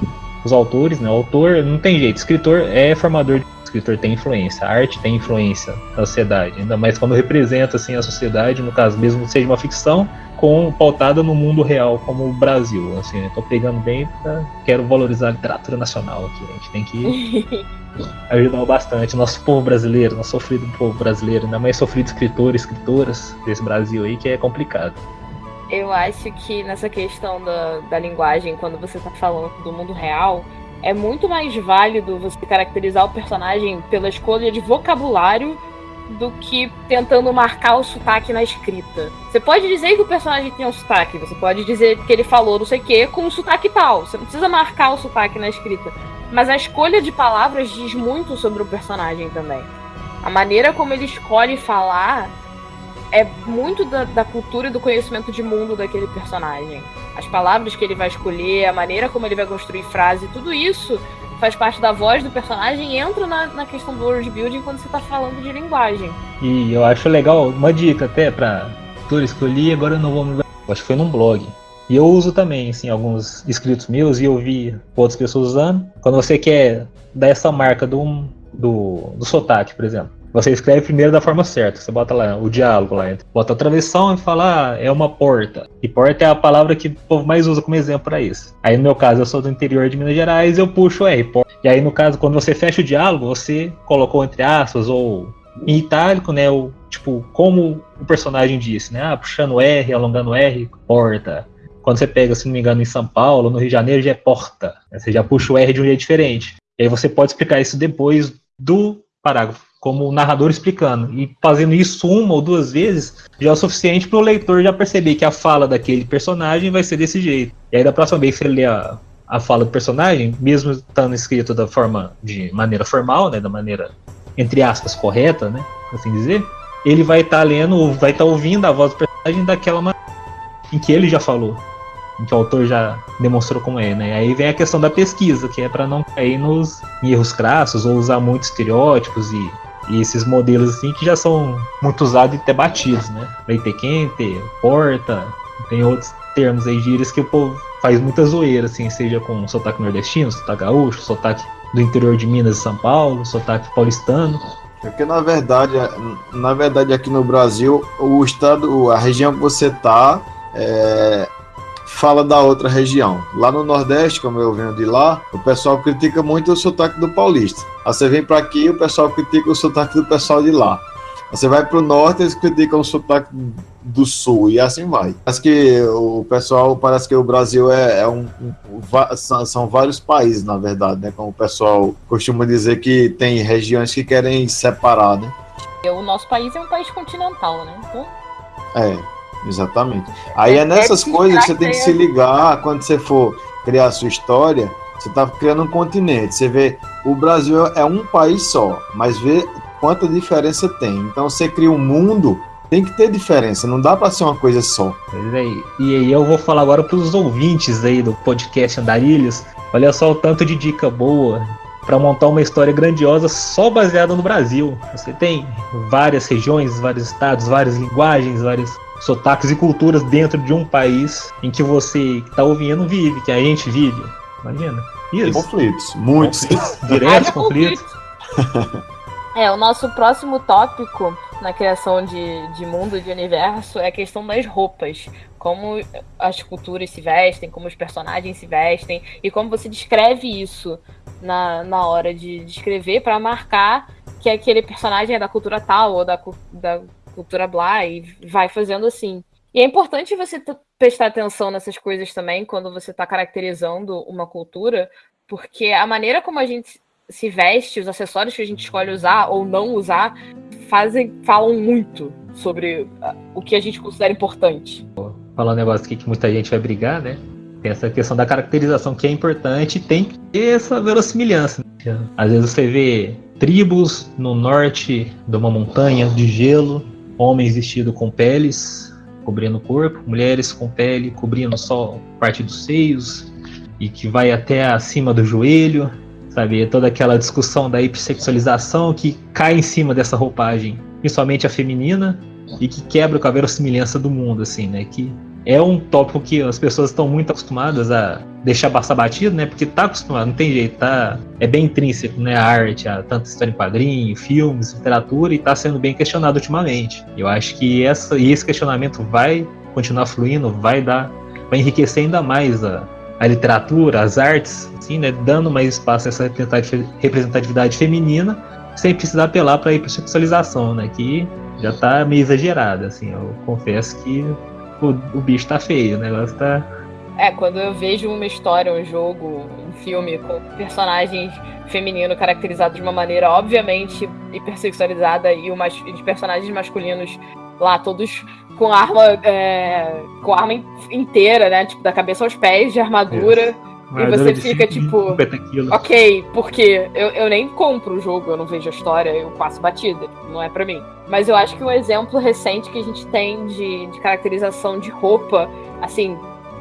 os autores, né? O autor não tem jeito, escritor é formador de escritor tem influência, a arte tem influência na sociedade, ainda mais quando representa assim a sociedade, no caso mesmo seja uma ficção, com pautada no mundo real como o Brasil, assim, estou pegando bem, pra, quero valorizar a literatura nacional aqui, a gente tem que ajudar bastante nosso povo brasileiro, nosso sofrido povo brasileiro, ainda mais sofrido escritores, escritoras desse Brasil aí que é complicado. Eu acho que nessa questão da, da linguagem, quando você está falando do mundo real, é muito mais válido você caracterizar o personagem pela escolha de vocabulário do que tentando marcar o sotaque na escrita. Você pode dizer que o personagem tem um sotaque, você pode dizer que ele falou não sei o que com um sotaque tal. Você não precisa marcar o sotaque na escrita. Mas a escolha de palavras diz muito sobre o personagem também. A maneira como ele escolhe falar é muito da, da, cultura e do conhecimento de mundo daquele personagem. As palavras que ele vai escolher, a maneira como ele vai construir frase, tudo isso faz parte da voz do personagem e entra na, na questão do world building quando você está falando de linguagem. E eu acho legal, uma dica até para que eu li, agora eu não vou me acho que foi num blog. E eu uso também, assim, alguns escritos meus e eu vi outras pessoas usando. Quando você quer dar essa marca do, do, do sotaque, por exemplo. Você escreve primeiro da forma certa. Você bota lá o diálogo lá. Bota a travessão e fala, ah, é uma porta. E porta é a palavra que o povo mais usa como exemplo para isso. Aí no meu caso, eu sou do interior de Minas Gerais, eu puxo R, porta. E aí no caso, quando você fecha o diálogo, você colocou entre aspas ou em itálico, né? O, tipo, como o personagem disse, né? Ah, puxando R, alongando R, porta. Quando você pega, se não me engano, em São Paulo, no Rio de Janeiro, já é porta. Você já puxa o R de um jeito diferente. E aí você pode explicar isso depois do parágrafo como o narrador explicando. E fazendo isso uma ou duas vezes já é o suficiente para o leitor já perceber que a fala daquele personagem vai ser desse jeito. E aí da próxima vez que ele lê a, a fala do personagem, mesmo estando escrito da forma de maneira formal, né, da maneira entre aspas correta, né, assim dizer, ele vai estar tá lendo, vai estar tá ouvindo a voz do personagem daquela maneira. em que ele já falou, em que o autor já demonstrou como é, né? Aí vem a questão da pesquisa, que é para não cair nos erros crassos ou usar muitos estereótipos e, e, esses modelos assim que já são muito usados e debatidos, né? Leite quente, porta, tem outros termos aí, gírias que o povo faz muita zoeira, assim, seja com sotaque nordestino, sotaque gaúcho, sotaque do interior de Minas e São Paulo, sotaque paulistano. Porque na verdade, na verdade aqui no Brasil, o estado, a região que você tá, é, fala da outra região. Lá no Nordeste, como eu venho de lá, o pessoal critica muito o sotaque do paulista. Aí você vem para aqui, o pessoal critica o sotaque do pessoal de lá. Você vai para o norte, eles criticam o sotaque do sul e assim vai. Parece que o pessoal, parece que o Brasil é, é um, um, são vários países, na verdade, né? Como o pessoal costuma dizer que tem regiões que querem separar, né? O nosso país é um país continental, né? Então... É, exatamente. Aí é, é nessas coisas que você tem que se ligar quando você for criar a sua história. Você está criando um continente. Você vê, o Brasil é um país só, mas vê quanta diferença tem. Então você cria um mundo, tem que ter diferença, não dá para ser uma coisa só. E aí eu vou falar agora para os ouvintes aí do podcast Andarilhos. Olha só o tanto de dica boa para montar uma história grandiosa só baseada no Brasil. Você tem várias regiões, vários estados, várias linguagens, vários sotaques e culturas dentro de um país em que você que está ouvindo vive, que a gente vive. Imagina. Isso. conflitos, muitos. Conflitos, diretos conflitos. É, o nosso próximo tópico na criação de, de mundo, de universo, é a questão das roupas. Como as culturas se vestem, como os personagens se vestem, e como você descreve isso na, na hora de descrever para marcar que aquele personagem é da cultura tal ou da, da cultura blá, e vai fazendo assim. E é importante você prestar atenção nessas coisas também quando você está caracterizando uma cultura, porque a maneira como a gente se veste, os acessórios que a gente escolhe usar ou não usar, fazem, falam muito sobre ah, o que a gente considera importante. Falar um negócio aqui que muita gente vai brigar, né? Tem essa questão da caracterização que é importante tem essa verossimilhança. Né? Às vezes você vê tribos no norte de uma montanha de gelo, homens vestidos com peles cobrindo o corpo, mulheres com pele cobrindo só parte dos seios e que vai até acima do joelho, sabe? Toda aquela discussão da hipersexualização que cai em cima dessa roupagem, principalmente a feminina, e que quebra com a verossimilhança do mundo, assim, né? Que é um tópico que as pessoas estão muito acostumadas a deixar passar batido, né? Porque tá acostumado, não tem jeito, tá? É bem intrínseco, né? A arte, a tanta história em quadrinho, filmes, literatura, e tá sendo bem questionado ultimamente. Eu acho que essa, e esse questionamento vai continuar fluindo, vai dar, vai enriquecer ainda mais a, a literatura, as artes, assim, né, dando mais espaço a essa representatividade feminina, sem precisar apelar para a hipersexualização, né, que já está meio exagerada, assim, eu confesso que o, o bicho está feio, o negócio tá... É, quando eu vejo uma história, um jogo, um filme com personagens feminino caracterizados de uma maneira obviamente hipersexualizada e os personagens masculinos lá todos com arma é, com arma inteira, né? Tipo, da cabeça aos pés de armadura. E você fica tipo, ok, porque eu, eu nem compro o jogo, eu não vejo a história, eu passo batida, não é para mim. Mas eu acho que um exemplo recente que a gente tem de, de caracterização de roupa, assim,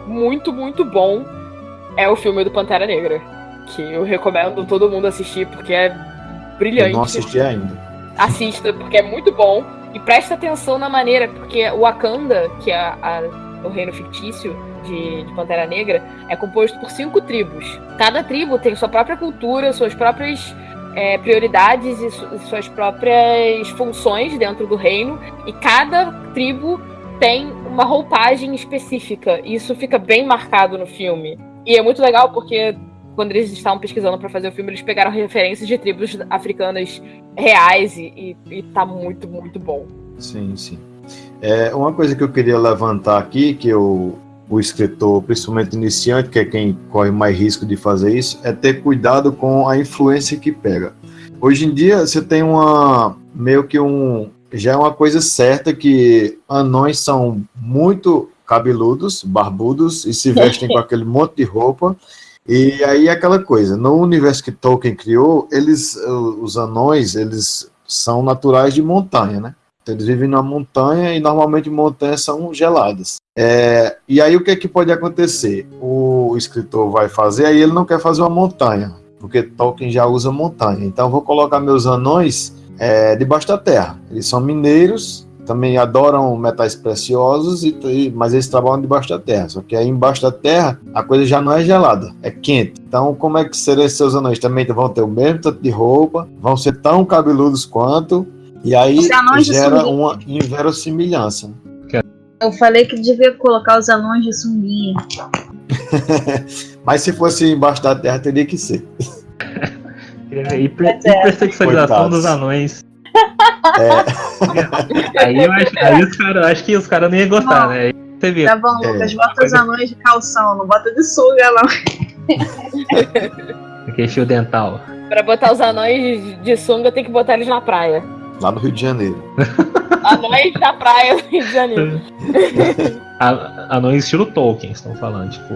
muito, muito bom, é o filme do Pantera Negra. Que eu recomendo todo mundo assistir, porque é brilhante. Eu não assisti ainda. Assista, porque é muito bom. E presta atenção na maneira, porque o Wakanda, que é a, o reino fictício de, de, Pantera Negra, é composto por cinco tribos. Cada tribo tem sua própria cultura, suas próprias é, prioridades e su suas próprias funções dentro do reino, e cada tribo tem uma roupagem específica. E isso fica bem marcado no filme. E é muito legal porque quando eles estavam pesquisando para fazer o filme, eles pegaram referências de tribos africanas reais e, e, e tá muito, muito bom. Sim, sim. É, uma coisa que eu queria levantar aqui, que eu, o escritor, principalmente iniciante, que é quem corre mais risco de fazer isso, é ter cuidado com a influência que pega. Hoje em dia, você tem uma meio que um já é uma coisa certa que anões são muito cabeludos, barbudos e se vestem com aquele monte de roupa e aí aquela coisa, no universo que Tolkien criou, eles, os anões, eles são naturais de montanha, né? Eles vivem na montanha e normalmente montanhas são geladas. É, e aí o que, é que pode acontecer? O escritor vai fazer, aí ele não quer fazer uma montanha, porque Tolkien já usa montanha. Então vou colocar meus anões é, debaixo da terra. Eles são mineiros, também adoram metais preciosos, e, mas eles trabalham debaixo da terra. Só que aí embaixo da terra a coisa já não é gelada, é quente. Então, como é que seriam seus anões? Também vão ter o mesmo tanto de roupa, vão ser tão cabeludos quanto, e aí gera uma inverossimilhança. Eu falei que devia colocar os anões de sunguinha. Mas se fosse embaixo da terra, teria que ser. Hipersexualização dos anões. É. aí, eu acho, aí os caras, acho que os caras não iam gostar, bom, né? Você viu. Tá bom, Lucas, é. bota os anões de calção, não bota de sunga, não. Fio dental. Pra botar os anões de sunga, tem que botar eles na praia. Lá no Rio de Janeiro. Anões na praia do Rio de Janeiro. anões estilo Tolkien, estão falando, tipo.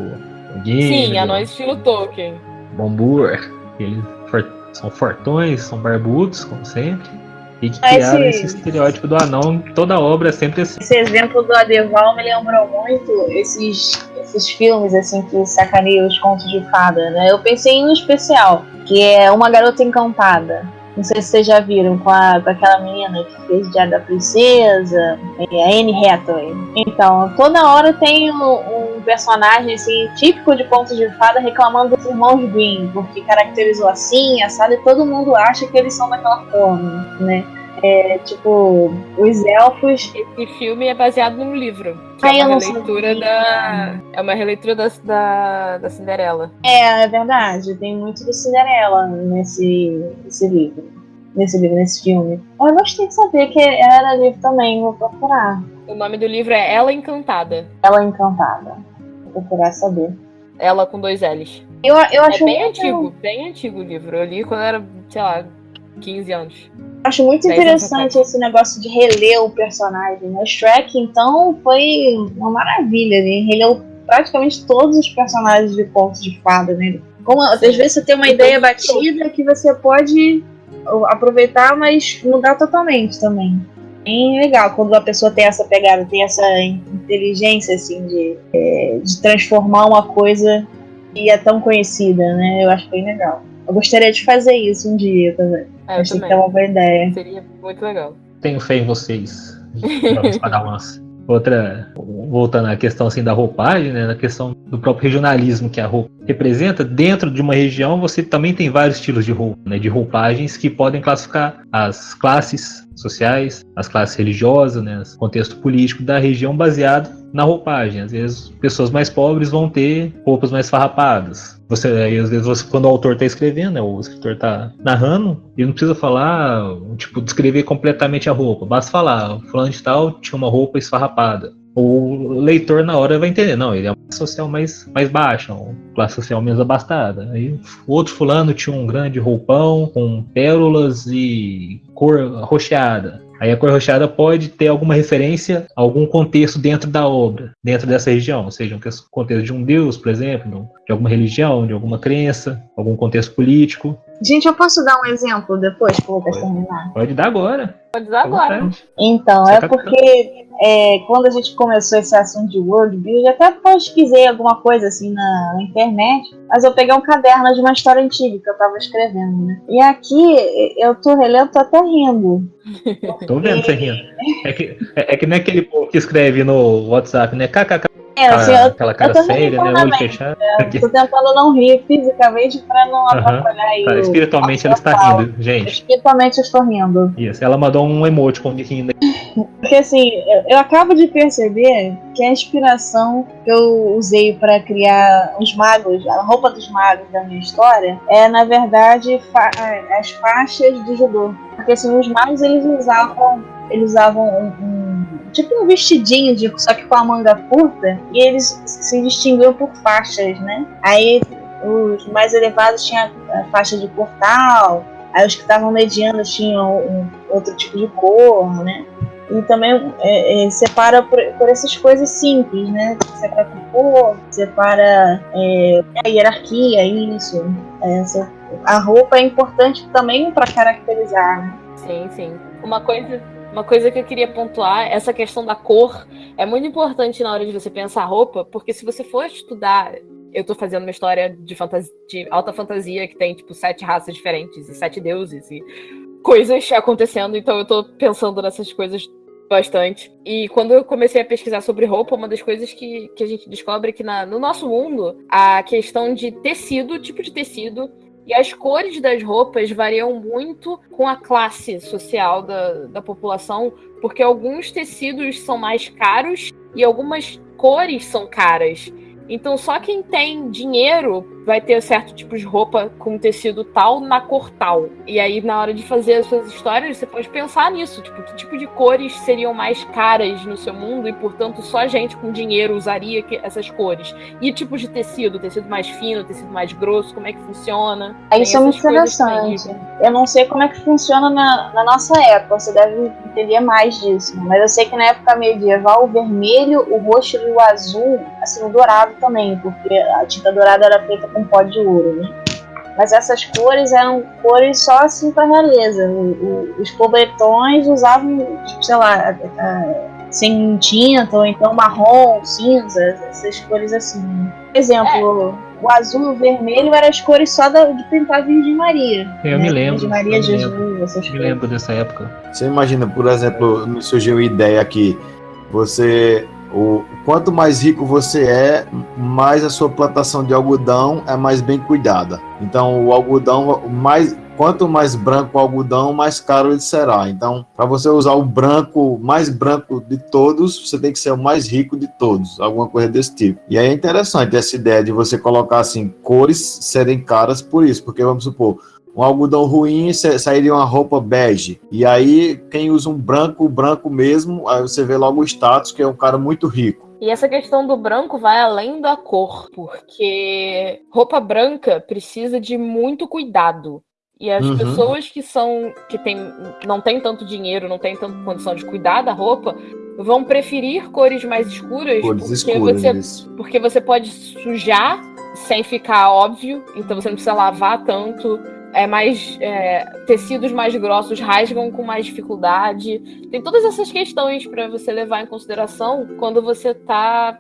Gimli, Sim, anões estilo Tolkien. Bombur, eles são fortões, são barbudos, como sempre. E que criaram esse... esse estereótipo do anão, toda obra é sempre assim. Esse exemplo do Adeval me lembrou muito esses, esses filmes assim que sacaneiam os contos de fada, né? Eu pensei em um especial, que é Uma Garota Encantada. Não sei se vocês já viram com, a, com aquela menina que fez Diário da Princesa, a Anne Hathaway. Então, toda hora tem um, um, personagem assim, típico de contos de fada reclamando dos irmãos Green, porque caracterizou assim, assado, e todo mundo acha que eles são daquela forma, né? É, tipo, os elfos. Esse filme é baseado num livro. Que é uma releitura da. É uma releitura da, da, da Cinderela. É, é verdade. Tem muito do Cinderela nesse, nesse livro. Nesse livro, nesse filme. Eu gostei de saber que era livro também, vou procurar. O nome do livro é Ela Encantada. Ela Encantada. Vou procurar saber. Ela com dois L's. Eu, eu acho é bem antigo, bem antigo o livro. Eu li quando era, sei lá, 15 anos. Acho muito interessante esse negócio de reler o personagem. Né? O Shrek, então, foi uma maravilha. Ele releu praticamente todos os personagens de contos de fada. Né? Como, às vezes você tem uma ideia batida que você pode aproveitar, mas mudar totalmente também. Bem legal quando a pessoa tem essa pegada, tem essa inteligência assim de, é, de transformar uma coisa que é tão conhecida, né? Eu acho bem legal. Eu gostaria de fazer isso um dia também. É, Achei que é uma boa ideia. Seria muito legal. Tenho fé em vocês, padawans. Outra, voltando à questão assim da roupagem, né, na questão do próprio regionalismo que a roupa representa, dentro de uma região você também tem vários estilos de roupa, né, de roupagens que podem classificar as classes sociais, as classes religiosas, né, o contexto político da região baseado na roupagem. Às vezes pessoas mais pobres vão ter roupas mais farrapadas, você, aí, às vezes, você, quando o autor está escrevendo, né, o escritor está narrando, ele não precisa falar, tipo, descrever completamente a roupa. Basta falar, fulano de tal tinha uma roupa esfarrapada. O leitor, na hora, vai entender. Não, ele é uma classe social mais, mais baixa, uma classe social menos abastada. Aí, o outro fulano tinha um grande roupão com pérolas e cor rocheada. Aí a cor rochada pode ter alguma referência a algum contexto dentro da obra, dentro dessa região, ou seja, um contexto de um deus, por exemplo, de alguma religião, de alguma crença, algum contexto político. Gente, eu posso dar um exemplo depois que eu vou terminar? Pode dar agora. Pode dar agora. Então, é porque é, quando a gente começou esse assunto de world build, até pesquisei alguma coisa assim na, na, internet, mas eu peguei um caderno de uma história antiga que eu tava escrevendo, né? E aqui eu tô relendo, tô até rindo. Tô vendo você rindo. É que, é, é que nem aquele povo que escreve no WhatsApp, né? KKK é, assim, eu, aquela cara séria, né? Olho fechado. Eu tô tentando não rir fisicamente pra não atrapalhar aí. Tá, espiritualmente ela está rindo, gente. Espiritualmente eu estou rindo. Isso, ela mandou um emoji com rindo. Porque assim, eu, eu, acabo de perceber que a inspiração que eu usei para criar os magos, a roupa dos magos da minha história, é na verdade fa as faixas do judô. Porque assim, os magos eles usavam, eles usavam um, um tipo um vestidinho, de, só que com a manga curta, e eles se distinguiam por faixas, né? Aí os mais elevados tinham a faixa de portal, aí os que estavam medianos tinham um, outro tipo de cor, né? E também é, é, separa por, por, essas coisas simples, né? Separa cor, separa é, a hierarquia, isso. Essa, a roupa é importante também para caracterizar, né? Sim, sim. Uma coisa Uma coisa que eu queria pontuar, essa questão da cor é muito importante na hora de você pensar roupa, porque se você for estudar, eu tô fazendo uma história de, fantasia, de alta fantasia que tem tipo sete raças diferentes e sete deuses e coisas acontecendo, então eu tô pensando nessas coisas bastante. E quando eu comecei a pesquisar sobre roupa, uma das coisas que, que a gente descobre é que na, no nosso mundo, a questão de tecido, tipo de tecido, e as cores das roupas variam muito com a classe social da, da população, porque alguns tecidos são mais caros e algumas cores são caras. Então só quem tem dinheiro vai ter certo tipo de roupa com tecido tal na cor tal. E aí, na hora de fazer as suas histórias, você pode pensar nisso. Tipo, que tipo de cores seriam mais caras no seu mundo e, portanto, só gente com dinheiro usaria essas cores. E tipos de tecido, tecido mais fino, tecido mais grosso, como é que funciona. Isso é muito interessante. Eu não sei como é que funciona na, na nossa época, você deve entender mais disso. Mas eu sei que na época medieval, o vermelho, o roxo e o azul, assim, o dourado também, porque a tinta dourada era feita com pó de ouro, né? Mas essas cores eram cores só assim para realeza. O, o, os pobretões usavam, tipo, sei lá, a, a, sem tinta, ou então marrom, cinza, essas cores assim. Por exemplo, é. o azul e o vermelho eram as cores só da, de pintar a Virgem Maria. Eu né? me lembro. Virgem Maria, Jesus, lembro, essas me lembro dessa época. Você imagina, por exemplo, me surgiu uma ideia aqui. Você o quanto mais rico você é, mais a sua plantação de algodão é mais bem cuidada. Então, o algodão mais quanto mais branco o algodão, mais caro ele será. Então, para você usar o branco mais branco de todos, você tem que ser o mais rico de todos, alguma coisa desse tipo. E aí é interessante essa ideia de você colocar assim cores serem caras por isso, porque vamos supor um algodão ruim sairia uma roupa bege. E aí, quem usa um branco, branco mesmo, aí você vê logo o status, que é um cara muito rico. E essa questão do branco vai além da cor, porque roupa branca precisa de muito cuidado. E as uhum. pessoas que são que tem, não tem tanto dinheiro, não tem tanta condição de cuidar da roupa, vão preferir cores mais escuras, cores porque escuras você isso. porque você pode sujar sem ficar óbvio, então você não precisa lavar tanto é mais é, tecidos mais grossos rasgam com mais dificuldade. Tem todas essas questões para você levar em consideração quando você está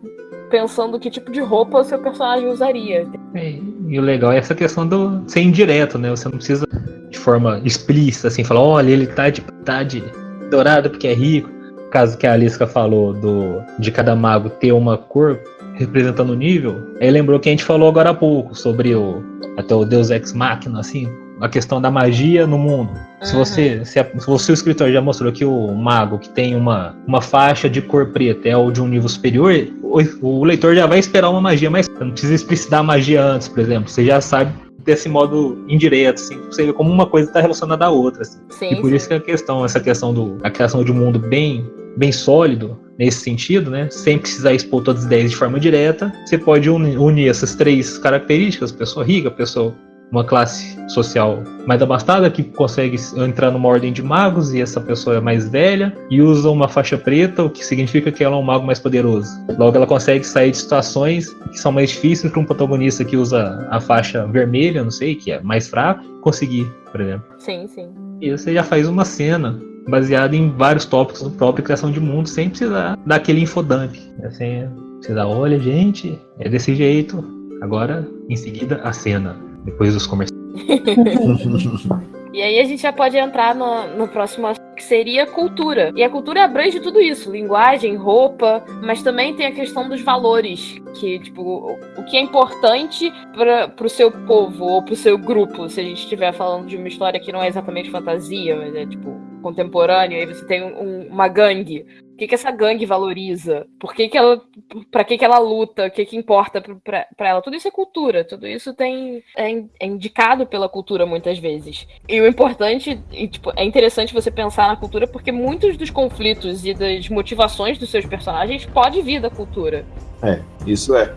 pensando que tipo de roupa o seu personagem usaria. É, e o legal é essa questão do ser indireto, né? Você não precisa de forma explícita assim falar, olha, ele tá de, tá de dourado porque é rico. Caso que a Alisca falou do de cada mago ter uma cor representando o nível, aí lembrou que a gente falou agora há pouco sobre o até o Deus Ex Machina, assim, a questão da magia no mundo. Uhum. Se, você, se, a, se você, o escritor, já mostrou que o mago que tem uma, uma faixa de cor preta é o de um nível superior, o, o leitor já vai esperar uma magia mais. Não precisa explicitar a magia antes, por exemplo. Você já sabe desse modo indireto, assim, você vê como uma coisa está relacionada à outra. Assim. Sim, e por sim. isso que a questão, essa questão do a criação de um mundo bem, bem sólido nesse sentido, né, sem precisar expor todas as ideias de forma direta, você pode unir, unir essas três características, pessoa rica, pessoa uma classe social mais abastada que consegue entrar numa ordem de magos e essa pessoa é mais velha e usa uma faixa preta, o que significa que ela é um mago mais poderoso. Logo, ela consegue sair de situações que são mais difíceis para um protagonista que usa a faixa vermelha, não sei, que é mais fraco, conseguir, por exemplo. Sim, sim. E você já faz uma cena baseada em vários tópicos do próprio criação de mundo, sem precisar daquele infodump. Assim, precisar, olha, gente, é desse jeito. Agora, em seguida, a cena depois dos comerciais. e aí a gente já pode entrar no, no próximo que seria cultura. E a cultura abrange tudo isso: linguagem, roupa, mas também tem a questão dos valores. Que, tipo, o, o que é importante para o seu povo ou para o seu grupo. Se a gente estiver falando de uma história que não é exatamente fantasia, mas é, tipo, contemporâneo, aí você tem um, uma gangue. O que, que essa gangue valoriza? Por que, que ela. para que, que ela luta? O que, que importa para ela? Tudo isso é cultura, tudo isso tem é, é, indicado pela cultura muitas vezes. E o importante, e, tipo, é interessante você pensar na cultura porque muitos dos conflitos e das motivações dos seus personagens pode vir da cultura. É, isso é.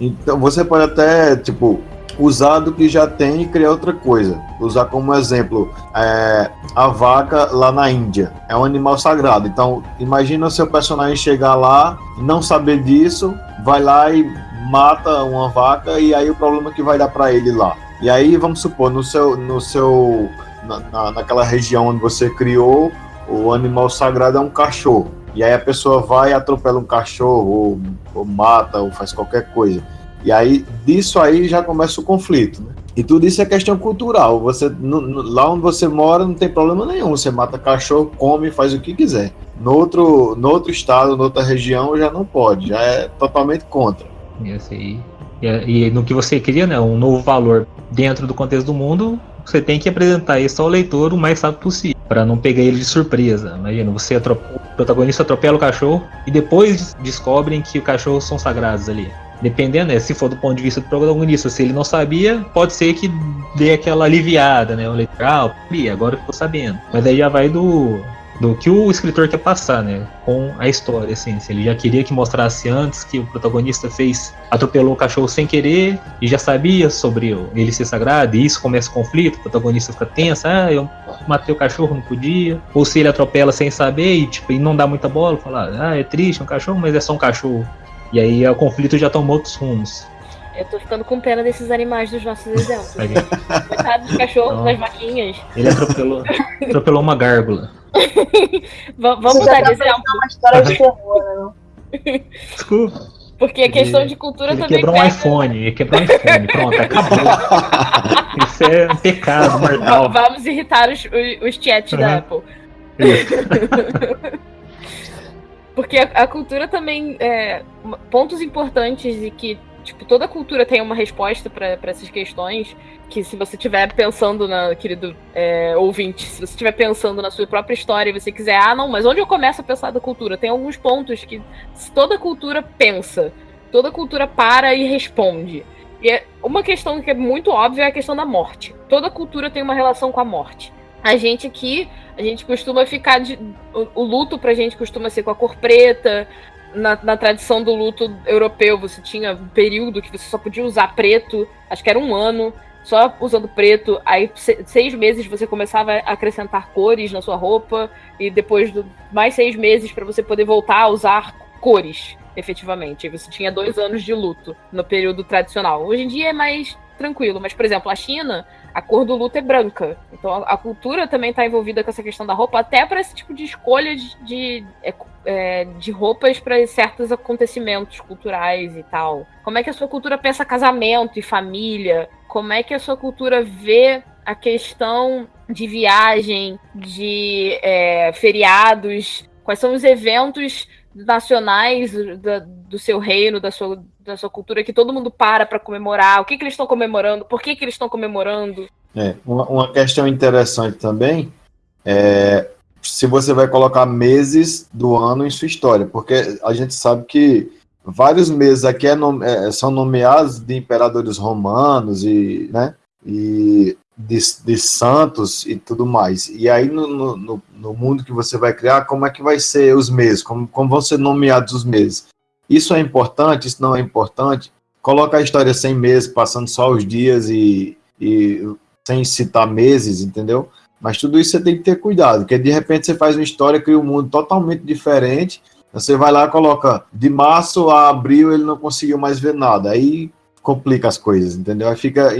Então você pode até, tipo, usar do que já tem e criar outra coisa. Usar como exemplo é, a vaca lá na Índia. É um animal sagrado. Então, imagina o seu personagem chegar lá, não saber disso, vai lá e mata uma vaca e aí o problema que vai dar para ele lá. E aí, vamos supor, no seu, no seu, na, na, naquela região onde você criou, o animal sagrado é um cachorro. E aí a pessoa vai e atropela um cachorro, ou, ou mata, ou faz qualquer coisa. E aí, disso aí já começa o conflito, né? E tudo isso é questão cultural. Você, no, no, lá onde você mora não tem problema nenhum. Você mata cachorro, come, faz o que quiser. No outro, no outro estado, noutra região, já não pode. Já é totalmente contra. Isso aí. E, e no que você cria, né, um novo valor dentro do contexto do mundo, você tem que apresentar isso ao leitor o mais rápido possível, para não pegar ele de surpresa. Imagina, você o protagonista atropela o cachorro e depois descobrem que os cachorros são sagrados ali. Dependendo, né, se for do ponto de vista do protagonista, se ele não sabia, pode ser que dê aquela aliviada, né? O leitor, ah, agora ficou sabendo. Mas aí já vai do, do que o escritor quer passar, né? Com a história, assim. Se ele já queria que mostrasse antes que o protagonista fez, atropelou o cachorro sem querer e já sabia sobre ele ser sagrado, e isso começa o conflito, o protagonista fica tenso, ah, eu matei o cachorro, não podia. Ou se ele atropela sem saber e, tipo, e não dá muita bola, falar, ah, é triste, é um cachorro, mas é só um cachorro. E aí o conflito já tomou outros rumos. Eu tô ficando com pena desses animais dos nossos exemplos. Coitado dos cachorros, das vaquinhas. Ele atropelou, atropelou uma gárgula. Vamos dar de exemplo. uma história de terror, né? Desculpa. Porque a questão ele, de cultura ele também. Quebrou pega... um iPhone, ele quebrou um iPhone, pronto, acabou. Isso é um pecado mortal. Vamos irritar os, os, os chats uhum. da Apple. Porque a, a, cultura também. É, pontos importantes e que Tipo, toda cultura tem uma resposta para essas questões. Que se você estiver pensando na, querido é, ouvinte, se você estiver pensando na sua própria história e você quiser, ah, não, mas onde eu começo a pensar da cultura? Tem alguns pontos que toda cultura pensa, toda cultura para e responde. E é uma questão que é muito óbvia é a questão da morte. Toda cultura tem uma relação com a morte. A gente aqui, a gente costuma ficar de. O, o luto pra gente costuma ser com a cor preta, na, na, tradição do luto europeu, você tinha um período que você só podia usar preto, acho que era um ano, só usando preto. Aí, seis meses você começava a acrescentar cores na sua roupa, e depois de mais seis meses para você poder voltar a usar cores, efetivamente. Você tinha dois anos de luto no período tradicional. Hoje em dia é mais tranquilo, mas, por exemplo, a China, a cor do luto é branca. Então a, a cultura também está envolvida com essa questão da roupa, até para esse tipo de escolha de, de, é, é de roupas para certos acontecimentos culturais e tal. Como é que a sua cultura pensa casamento e família? Como é que a sua cultura vê a questão de viagem, de é, feriados? Quais são os eventos nacionais do seu reino, da sua, da sua cultura, que todo mundo para para comemorar? O que, que eles estão comemorando? Por que, que eles estão comemorando? É, uma, uma questão interessante também é se você vai colocar meses do ano em sua história, porque a gente sabe que vários meses aqui é, é, são nomeados de imperadores romanos e, né, e de, de santos e tudo mais. E aí, no, no, no, mundo que você vai criar, como é que vai ser os meses? Como, como vão ser nomeados os meses? Isso é importante? Isso não é importante? Coloca a história sem meses, passando só os dias e, e sem citar meses, entendeu? Mas tudo isso você tem que ter cuidado, porque de repente você faz uma história, cria um mundo totalmente diferente, você vai lá e coloca de março a abril ele não conseguiu mais ver nada. Aí complica as coisas, entendeu? Aí fica,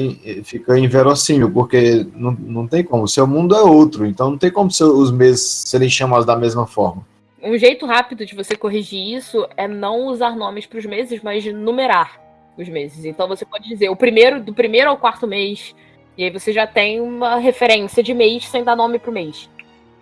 fica inverossímil, porque não, não tem como. O seu mundo é outro, então não tem como os meses serem chamados da mesma forma. Um jeito rápido de você corrigir isso é não usar nomes para os meses, mas numerar os meses. Então você pode dizer o primeiro, do primeiro ao quarto mês, e aí você já tem uma referência de mês sem dar nome para o mês.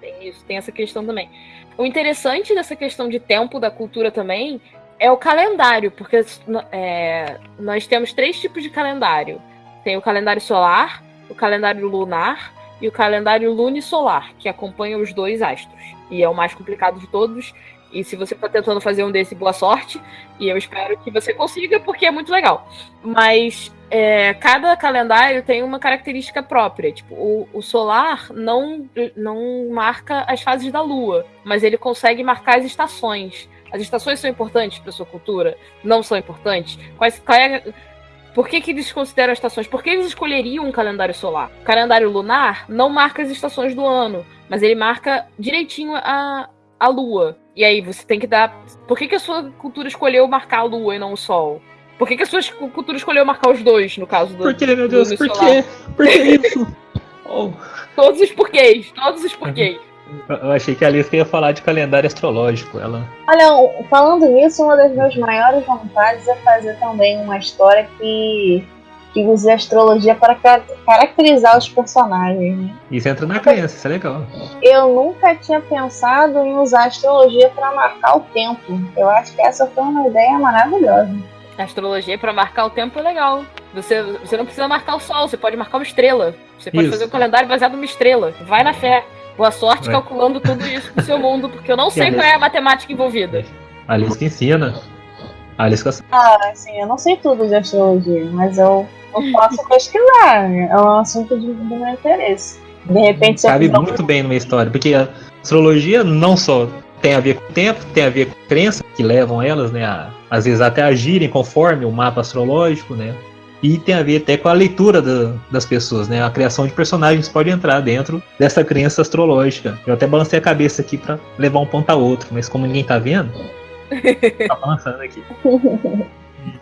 Tem isso, tem essa questão também. O interessante dessa questão de tempo da cultura também é o calendário, porque é, nós temos três tipos de calendário. Tem o calendário solar, o calendário lunar e o calendário lunisolar, que acompanha os dois astros. E é o mais complicado de todos. E se você está tentando fazer um desse, boa sorte. E eu espero que você consiga, porque é muito legal. Mas é, cada calendário tem uma característica própria. Tipo, o, o, solar não, não marca as fases da Lua, mas ele consegue marcar as estações. As estações são importantes para sua cultura? Não são importantes? Quais, qual é, por que, que eles consideram as estações? Por que eles escolheriam um calendário solar? O calendário lunar não marca as estações do ano, mas ele marca direitinho a, a lua. E aí você tem que dar. Por que, que a sua cultura escolheu marcar a lua e não o sol? Por que, que a sua cultura escolheu marcar os dois, no caso do. Por que, meu Deus? Por quê? Por que isso? oh. Todos os porquês, todos os porquês. Eu achei que a Alice ia falar de calendário astrológico. Ela... Olha, falando nisso, uma das minhas maiores vontades é fazer também uma história que, que use a astrologia para caracterizar os personagens. Né? Isso entra na crença, isso é legal. Eu nunca tinha pensado em usar a astrologia para marcar o tempo. Eu acho que essa foi uma ideia maravilhosa. A astrologia para marcar o tempo é legal. Você, você não precisa marcar o sol, você pode marcar uma estrela. Você pode isso. fazer um calendário baseado numa estrela. Vai na fé. Boa sorte é. calculando tudo isso pro seu mundo, porque eu não sei qual é a matemática envolvida. Alice que ensina. Alice que... Ah, sim, eu não sei tudo de astrologia, mas eu, eu posso pesquisar. É um assunto de, de meu interesse. De repente você Cabe muito bem numa história, porque a astrologia não só tem a ver com o tempo, tem a ver com crenças que levam elas, né, a, às vezes até agirem conforme o mapa astrológico, né? E tem a ver até com a leitura da, das pessoas, né? A criação de personagens pode entrar dentro dessa crença astrológica. Eu até balancei a cabeça aqui para levar um ponto a outro, mas como ninguém tá vendo, tá balançando aqui.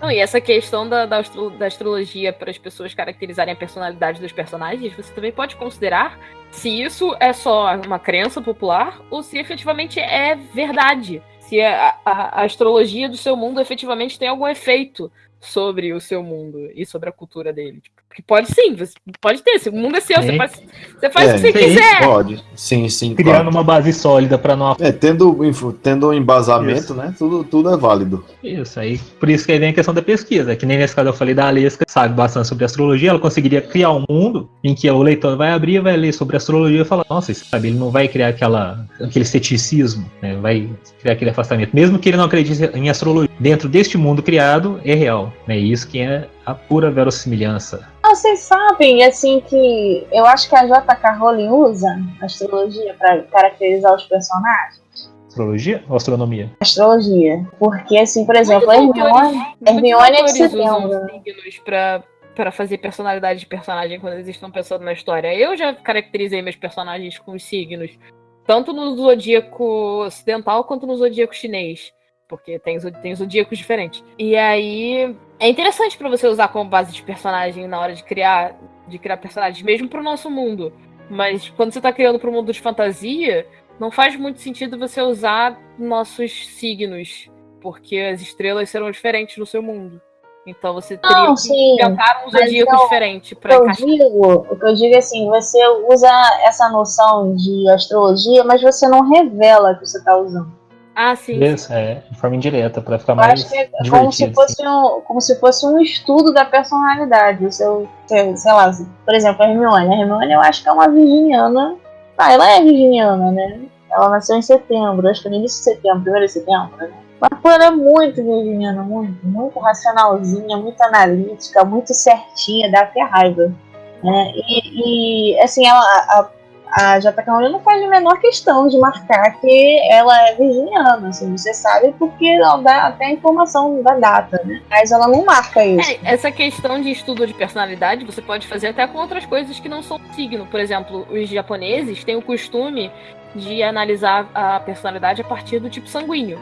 Não, e essa questão da, da, astro, da, astrologia para as pessoas caracterizarem a personalidade dos personagens, você também pode considerar se isso é só uma crença popular ou se efetivamente é verdade. Se a, a, a astrologia do seu mundo efetivamente tem algum efeito sobre o seu mundo e sobre a cultura dele. Tipo, porque pode sim, pode ter. O mundo é seu, você faz, você faz é, o que você sim, quiser. Pode, sim, sim. Criando claro. uma base sólida para nós. É, tendo, tendo um embasamento, isso. né? Tudo, tudo é válido. Isso, aí. Por isso que aí vem a questão da pesquisa. Que nem nesse caso eu falei da Alesca, sabe bastante sobre astrologia, ela conseguiria criar um mundo em que o leitor vai abrir, vai ler sobre astrologia e falar, nossa, sabe, ele não vai criar aquela, aquele ceticismo, né? Vai criar aquele afastamento. Mesmo que ele não acredite em astrologia. Dentro deste mundo criado, é real. É isso que é a pura verossimilhança. Ah, vocês sabem, assim, que eu acho que a J.K. Rowling usa astrologia para caracterizar os personagens. Astrologia ou astronomia? Astrologia. Porque, assim, por exemplo, a Hermione, Hermione é de setembro. signos pra, pra fazer personalidade de personagem quando eles estão pensando na história. Eu já caracterizei meus personagens com os signos. Tanto no zodíaco ocidental quanto no zodíaco chinês porque tem, tem zodíacos diferentes. E aí é interessante para você usar como base de personagem na hora de criar de criar personagens, mesmo pro nosso mundo. Mas quando você tá criando pro mundo de fantasia, não faz muito sentido você usar nossos signos, porque as estrelas serão diferentes no seu mundo. Então você teria não, que inventar um zodíaco então, diferente para encaixar. Digo, o que eu digo é assim, você usa essa noção de astrologia, mas você não revela que você está usando. Ah, sim. Isso, é, de forma indireta, para ficar mais acho que é como se, fosse um, como se fosse um estudo da personalidade. O seu, sei, sei lá, por exemplo, a Hermione. A Hermione eu acho que é uma virginiana. Ah, ela é virginiana, né? Ela nasceu em setembro, acho que no início de setembro, primeiro de setembro, né? Mas pô, ela é muito virginiana, muito, muito racionalzinha, muito analítica, muito certinha, dá até raiva. Né? E, e assim, ela, a, a J.K. Rowling não faz a menor questão de marcar que ela é virginiana, assim, você sabe porque ela dá até a informação da data, né? Mas ela não marca isso. É, essa questão de estudo de personalidade você pode fazer até com outras coisas que não são signo. Por exemplo, os japoneses têm o costume de analisar a personalidade a partir do tipo sanguíneo.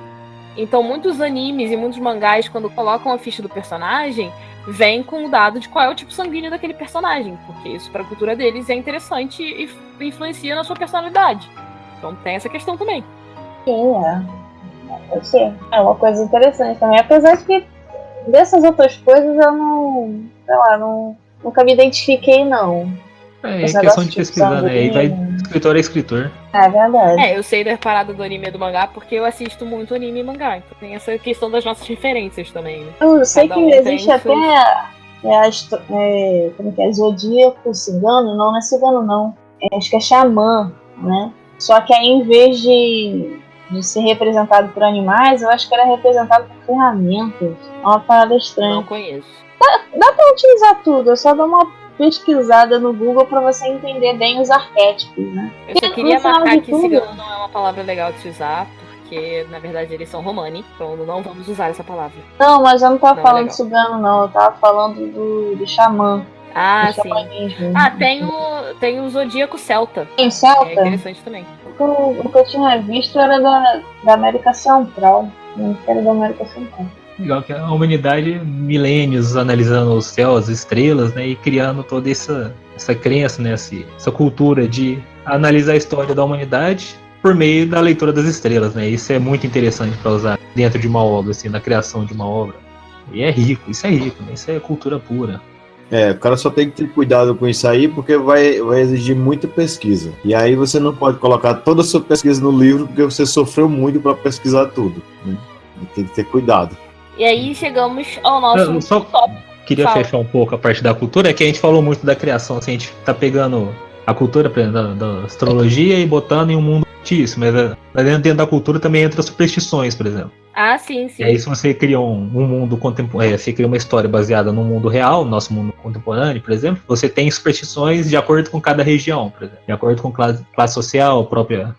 Então, muitos animes e muitos mangás, quando colocam a ficha do personagem, vem com o dado de qual é o tipo sanguíneo daquele personagem, porque isso para a cultura deles é interessante e influencia na sua personalidade. Então tem essa questão também. Sim, é. Eu sei. É uma coisa interessante também, apesar de que dessas outras coisas eu não, sei lá, não, nunca me identifiquei não. É, é questão de pesquisar, né? E vai escritor é escritor. É verdade. É, eu sei da parada do anime e do mangá porque eu assisto muito anime e mangá. Então tem essa questão das nossas referências também. Né? Eu sei Cada que um existe até é, a, é, como que é, zodíaco cigano, não, não é cigano não. É, acho que é xamã, né? Só que aí em vez de, de ser representado por animais, eu acho que era representado por ferramentas. É uma parada estranha. Não conheço. Dá, dá pra utilizar tudo, eu só dou uma pesquisada no Google para você entender bem os arquétipos, né? Eu só queria marcar que tudo... cigano não é uma palavra legal de se usar, porque na verdade eles são romani, então não vamos usar essa palavra. Não, mas eu não tava não é falando é de cigano, não, eu tava falando do, do xamã. Ah, sim. Ah, tem o, tem o Zodíaco Celta. Tem Celta? É interessante também. O que, eu, o que eu tinha visto era da, da América Central. Não era da América Central. Legal que a humanidade, milênios analisando os céus, as estrelas, né, e criando toda essa, essa crença, né, essa cultura de analisar a história da humanidade por meio da leitura das estrelas, né? Isso é muito interessante para usar dentro de uma obra, assim, na criação de uma obra. E é rico, isso é rico, né? Isso é cultura pura. É, o cara só tem que ter cuidado com isso aí, porque vai, vai exigir muita pesquisa. E aí você não pode colocar toda a sua pesquisa no livro, porque você sofreu muito para pesquisar tudo. Né? Tem que ter cuidado. E aí chegamos ao nosso Eu só tópico. queria Fala. fechar um pouco a parte da cultura, é que a gente falou muito da criação, assim, a gente tá pegando a cultura da, da astrologia e botando em um mundo fictício, mas é, mas dentro da cultura também entra superstições, por exemplo. Ah, sim, sim. E aí, se você cria um, um mundo contemporâneo, você cria uma história baseada no mundo real, nosso mundo contemporâneo, por exemplo, você tem superstições de acordo com cada região, por exemplo, de acordo com classe, classe social, própria,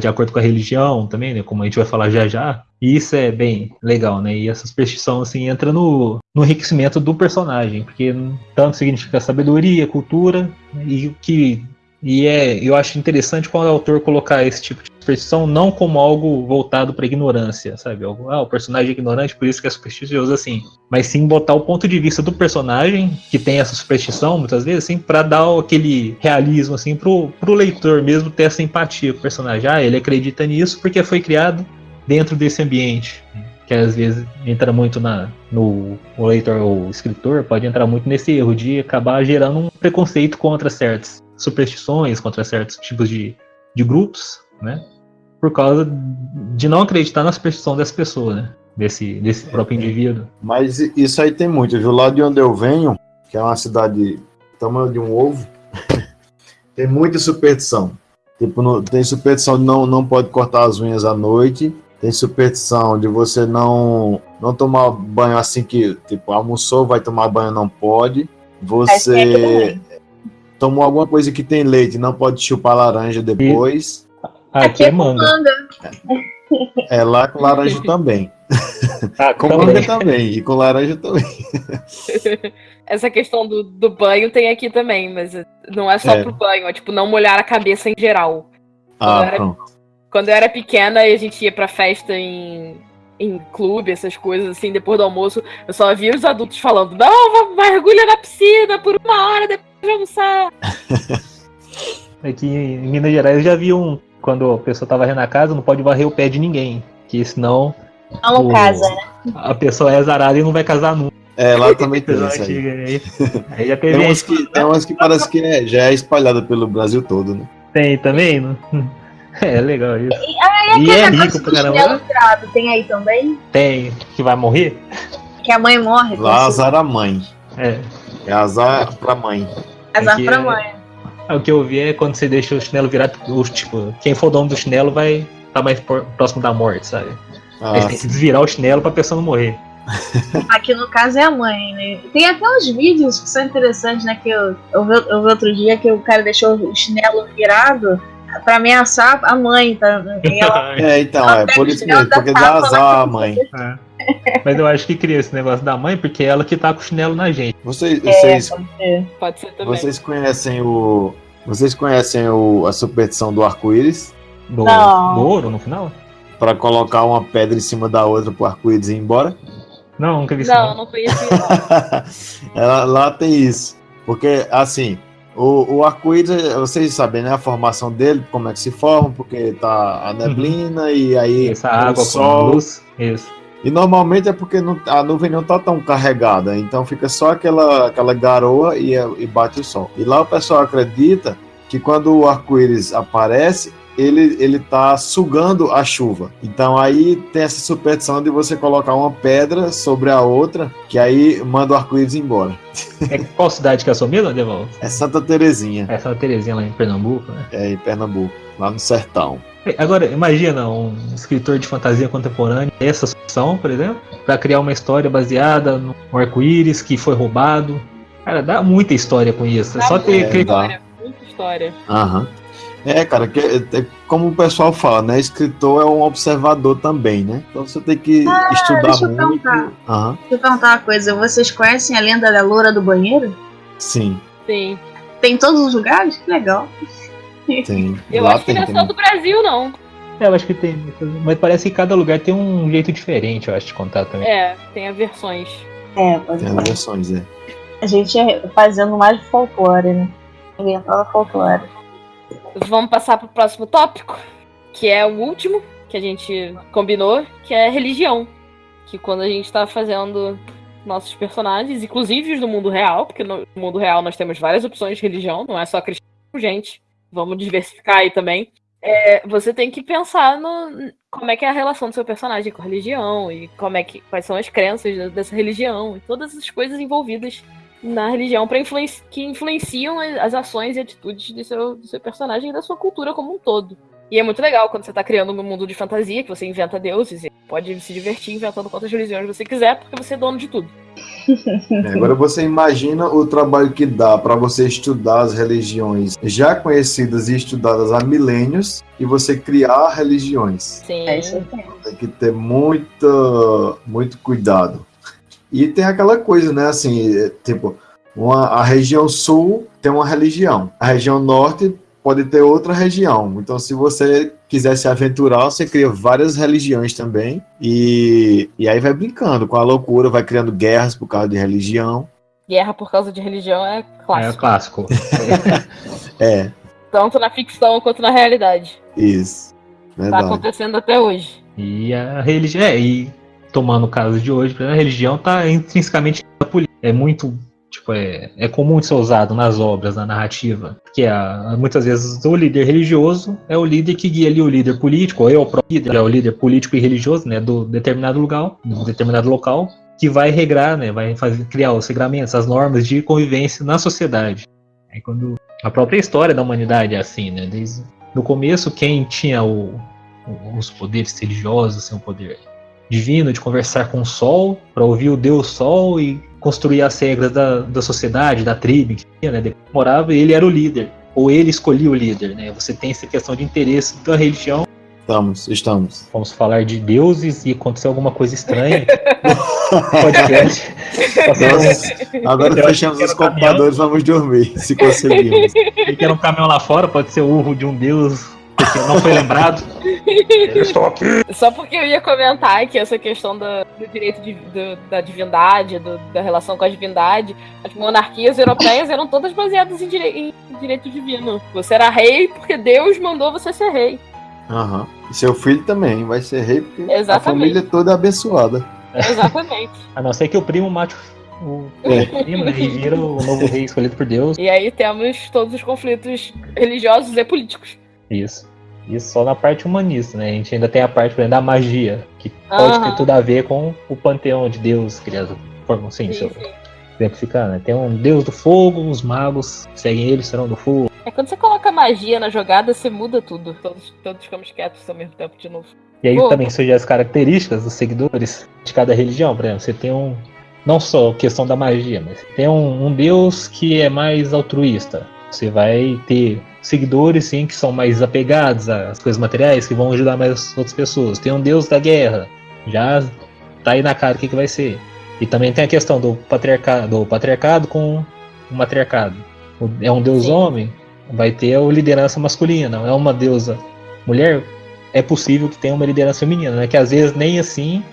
de acordo com a religião também, né, como a gente vai falar já já. E isso é bem legal, né? E essa superstição, assim, entra no, no enriquecimento do personagem, porque tanto significa sabedoria, cultura, né, e o que e é, eu acho interessante quando o autor colocar esse tipo de superstição não como algo voltado para ignorância, sabe? Algo, ah, o personagem é ignorante, por isso que é supersticioso assim. Mas sim botar o ponto de vista do personagem, que tem essa superstição, muitas vezes, assim, para dar aquele realismo, assim, pro, pro leitor mesmo ter essa empatia com o personagem. Ah, ele acredita nisso porque foi criado dentro desse ambiente. Que às vezes entra muito na, no o leitor ou escritor, pode entrar muito nesse erro de acabar gerando um preconceito contra certas superstições, contra certos tipos de, de grupos, né? Por causa de não acreditar na superstição dessa pessoa, né? Desse, desse próprio indivíduo. Mas isso aí tem muito. Do lado de onde eu venho, que é uma cidade tamanho de um ovo, tem muita superstição. Tipo, no- tem superstição de não, não pode cortar as unhas à noite. Tem superstição de você não, não tomar banho assim que, tipo, almoçou, vai tomar banho, não pode. Você. Tomou alguma coisa que tem leite, não pode chupar laranja depois. Ah, aqui é manga. manga. É lá com laranja também. Ah, Com também. manga também. E com laranja também. Essa questão do, do banho tem aqui também, mas não é só É. pro banho, é tipo não molhar a cabeça em geral. Ah, era- pronto. Quando eu era pequena e a gente ia pra festa em, em clube, essas coisas assim, depois do almoço, eu só via os adultos falando: não, mergulha na piscina por uma hora depois de almoçar. Aqui em Minas Gerais eu já vi um. Quando a pessoa tá varrendo a casa, não pode varrer o pé de ninguém. Que senão Não o- casa, né? a pessoa é azarada e não vai casar nunca. É, lá também tem isso aí. aí. Já teve Tem umas que, tem umas que parece que é- já é espalhada pelo Brasil todo, né? Tem também? Não? É legal isso. E E é rico pra caramba. tem aí também? Tem que vai morrer? Que a mãe morre. Lá azar a mãe. É. É azar pra mãe. Azar pra é- mãe. É, O que eu vi é quando você deixa o chinelo virado, o, tipo, quem for dono do chinelo vai estar mais por- próximo da morte, sabe? Aí Ah, você tem que desvirar o chinelo pra pessoa não morrer. Aqui no caso é a mãe, né? Tem até uns vídeos que são interessantes, né? Que eu, eu, vi, eu vi outro dia que o cara deixou o chinelo virado pra ameaçar a mãe. Tá? Ela, é, então, é por isso mesmo, porque dá azar a mãe. Mas eu acho que cria esse negócio da mãe porque é ela que tá com o chinelo na gente. Vocês, é, vocês, pode ser. Pode ser também. vocês conhecem o. Vocês conhecem o, a superstição do arco-íris? Do, Não. do ouro no final? Pra colocar uma pedra em cima da outra pro arco-íris ir embora? Não, nunca vi isso. Não, Não, não conhecia. não. Ela- lá tem isso. Porque, assim, o, o arco-íris, vocês sabem, né? A formação dele, como é que se forma, porque tá a neblina e aí Essa água com sol. luz. Isso. E normalmente é porque não- a nuvem não tá tão carregada, então fica só aquela, aquela garoa e, e bate o sol. E lá o pessoal acredita que quando o arco-íris aparece, ele, ele tá sugando a chuva. Então aí tem essa superstição de você colocar uma pedra sobre a outra, que aí manda o arco-íris embora. É, qual cidade que é a sua mesmo, Deval? É Santa Terezinha, É Santa Terezinha lá em Pernambuco, né? é em Pernambuco, lá no sertão. Agora, imagina um escritor de fantasia contemporânea, essa opção, por exemplo, para criar uma história baseada no arco-íris que foi roubado. Cara, dá muita história com isso. É Dá só ter muita aquele- história, muita história. Aham. É, cara, que, é, como o pessoal fala, né? Escritor é um observador também, né? Então você tem que estudar deixa eu muito. perguntar. Aham, Deixa eu perguntar uma coisa. Vocês conhecem a lenda da loura do banheiro? sim, Sim. Tem em todos os lugares? Que legal. Tem. Eu Lá acho que não é só do Brasil, não. É, eu acho que tem. Mas parece que cada lugar tem um jeito diferente, eu acho, de contar também. É, tem as versões. É, pode Tem as versões, é. A gente é fazendo mais folclore, né? Inventando folclore. Vamos passar pro próximo tópico? que é o último que a gente combinou, que é religião. Que quando a gente tá fazendo nossos personagens, inclusive os do mundo real, porque no mundo real nós temos várias opções de religião, não é só cristão, gente. Vamos diversificar aí também. É, você tem que pensar no como é que é a relação do seu personagem com a religião e como é que quais são as crenças dessa religião e todas as coisas envolvidas na religião para influenci que influenciam as ações e atitudes do seu, do seu personagem e da sua cultura como um todo. E é muito legal quando você está criando um mundo de fantasia, que você inventa deuses e pode se divertir inventando quantas religiões você quiser, porque você é dono de tudo. É, agora você imagina o trabalho que dá para você estudar as religiões já conhecidas e estudadas há milênios e você criar religiões. Sim. É isso Tem que ter muito, muito cuidado. E tem aquela coisa, né? Assim, tipo, uma, a região sul tem uma religião, a região norte pode ter outra região. Então, se você quiser se aventurar, você cria várias religiões também. E, e aí vai brincando com a loucura, vai criando guerras por causa de religião. Guerra por causa de religião é clássico. É clássico. É, Tanto na ficção quanto na realidade. isso. Tá Verdade. acontecendo até hoje. E a religião. É, e tomando o caso de hoje, a religião está intrinsecamente na política. É muito. Tipo, é, é comum de ser usado nas obras, na narrativa. Que é, muitas vezes o líder religioso é o líder que guia ali o líder político, ou é o próprio líder, é o líder político e religioso, né, do determinado lugar, do determinado local, que vai regrar, né, vai fazer, criar os regramentos, as normas de convivência na sociedade. Aí quando a própria história da humanidade é assim, né, desde no começo quem tinha o- os poderes religiosos, assim, o poder divino de conversar com o sol, para ouvir o Deus Sol e construir as regras da, da sociedade, da tribo que tinha, né? Morava e ele era o líder, ou ele escolhia o líder, né? Você tem essa questão de interesse da religião. Estamos, estamos. Vamos falar de deuses e acontecer alguma coisa estranha. Podcast. Nossa, agora Eu fechamos os computadores, vamos dormir, se conseguirmos. Quem quer um caminhão lá fora pode ser o urro de um deus não foi lembrado. Eu estou aqui. Só porque eu ia comentar que essa questão da- do direito de- do- da divindade, do- da relação com a divindade, as monarquias europeias eram todas baseadas em, dire- em direito divino. Você era rei porque Deus mandou você ser rei. Aham. E seu filho também vai ser rei, porque a Exatamente. família toda é abençoada. Exatamente. A não ser que o primo mate o, o primo, né? E vira o novo rei escolhido por Deus. e aí temos todos os conflitos religiosos e políticos. Isso. Isso só na parte humanista, né? A gente ainda tem a parte exemplo, da magia, que pode ter tudo a ver com o panteão de Deus criado. Forma assim, Sim, eu sim. exemplificar, né? Tem um deus do fogo, os magos seguem ele, serão do fogo. É quando você coloca magia na jogada, você muda tudo. Todos, todos ficamos quietos ao mesmo tempo de novo. E aí Pô. também surgem as características dos seguidores de cada religião. Por exemplo, você tem um. Não só questão da magia, mas tem um, um deus que é mais altruísta. Você vai ter seguidores, sim, que são mais apegados às coisas materiais, que vão ajudar mais as outras pessoas. Tem um deus da guerra. Já tá aí na cara o que, que vai ser. E também tem a questão do patriarcado, do patriarcado com o matriarcado. É um deus Sim. homem, vai ter a liderança masculina. É uma deusa mulher, é possível que tenha uma liderança feminina, né? Que às vezes nem assim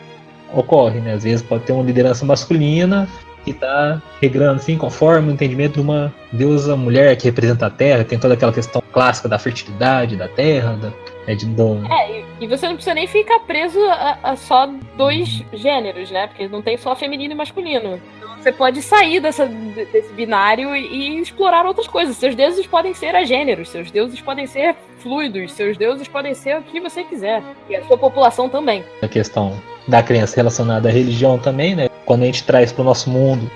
ocorre, né? Às vezes pode ter uma liderança masculina que está regrando assim, conforme o entendimento de uma deusa mulher que representa a Terra, tem toda aquela questão clássica da fertilidade da Terra, da, né, de, do, É, e- você não precisa nem ficar preso a, a só dois gêneros, né? Porque não tem só feminino e masculino. Então você pode sair dessa, de- desse binário e, e explorar outras coisas. Seus deuses podem ser agêneros, seus deuses podem ser fluidos, seus deuses podem ser o que você quiser. E a sua população também. a questão da crença relacionada à religião também, né? Quando a gente traz para o nosso mundo,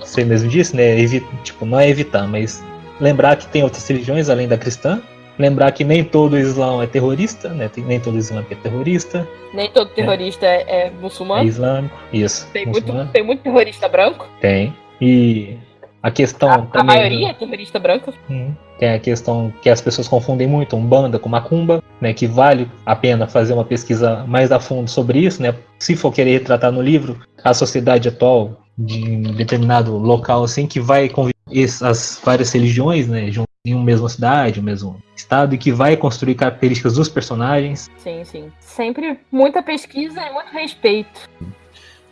você mesmo disse, né? Evi tipo, não é evitar, mas lembrar que tem outras religiões além da cristã. Lembrar que nem todo o Islã é terrorista, né? Nem todo o Islã é terrorista, Nem todo terrorista é, é é muçulmano. islâmico. Isso. Tem muito, tem muito terrorista branco. Tem. E a questão A, a também. maioria é terrorista branca. Hum, Tem a questão que as pessoas confundem muito Umbanda com Macumba, né? Que vale a pena fazer uma pesquisa mais a fundo sobre isso, né? Se for querer retratar no livro a sociedade atual de um determinado local, assim, que vai conviver essas várias religiões, né? Em uma mesma cidade, um mesmo estado, e que vai construir características dos personagens. Sim, sim. Sempre muita pesquisa e muito respeito.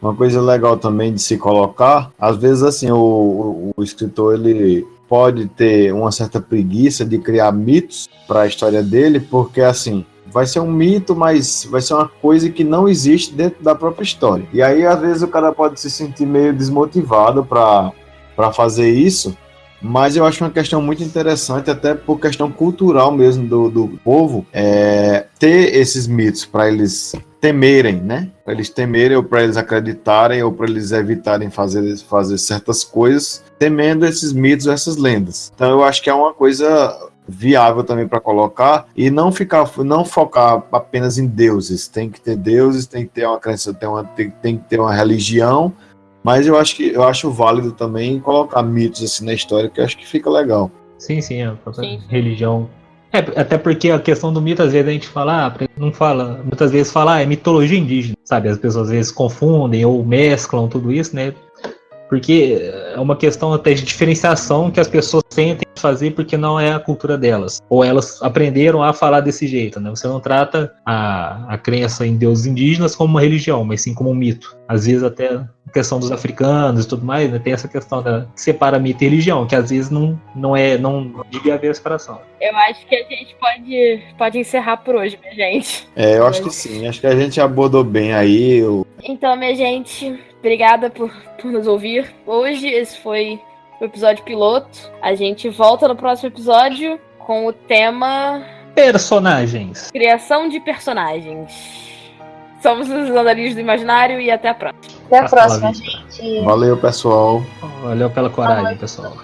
Uma coisa legal também de se colocar, às vezes assim, o, o- escritor ele pode ter uma certa preguiça de criar mitos para a história dele, porque assim, vai ser um mito, mas vai ser uma coisa que não existe dentro da própria história. E aí, às vezes, o cara pode se sentir meio desmotivado para fazer isso, mas eu acho uma questão muito interessante, até por questão cultural mesmo do, do povo, é, ter esses mitos para eles temerem, né? Para eles temerem ou para eles acreditarem ou para eles evitarem fazer, fazer certas coisas, temendo esses mitos, essas lendas. Então eu acho que é uma coisa viável também para colocar e não ficar não focar apenas em deuses tem que ter deuses tem que ter uma crença tem, uma, tem, tem que ter uma religião mas eu acho que eu acho válido também colocar mitos assim na história, que eu acho que fica legal. Sim, sim, a própria sim. religião. É, até porque a questão do mito, às vezes a gente fala, ah, não fala, muitas vezes fala, ah, é mitologia indígena, sabe? As pessoas às vezes confundem ou mesclam tudo isso, né? Porque é uma questão até de diferenciação que as pessoas sentem fazer porque não é a cultura delas. Ou elas aprenderam a falar desse jeito, né? Você não trata a, a crença em deuses indígenas como uma religião, mas sim como um mito. Às vezes até a questão dos africanos e tudo mais, né? Tem essa questão da que separa mito e religião, que às vezes não, não é, não devia haver separação. Eu acho que a gente pode, pode encerrar por hoje, minha gente. É, eu acho que sim. Acho que a gente abordou bem aí. Eu... Então, minha gente, obrigada por, por nos ouvir. Hoje esse foi o episódio piloto. A gente volta no próximo episódio com o tema. Personagens. Criação de personagens. Somos os andarilhos do imaginário e até a próxima. Até a próxima, gente. Valeu, pessoal. Valeu pela coragem, pessoal.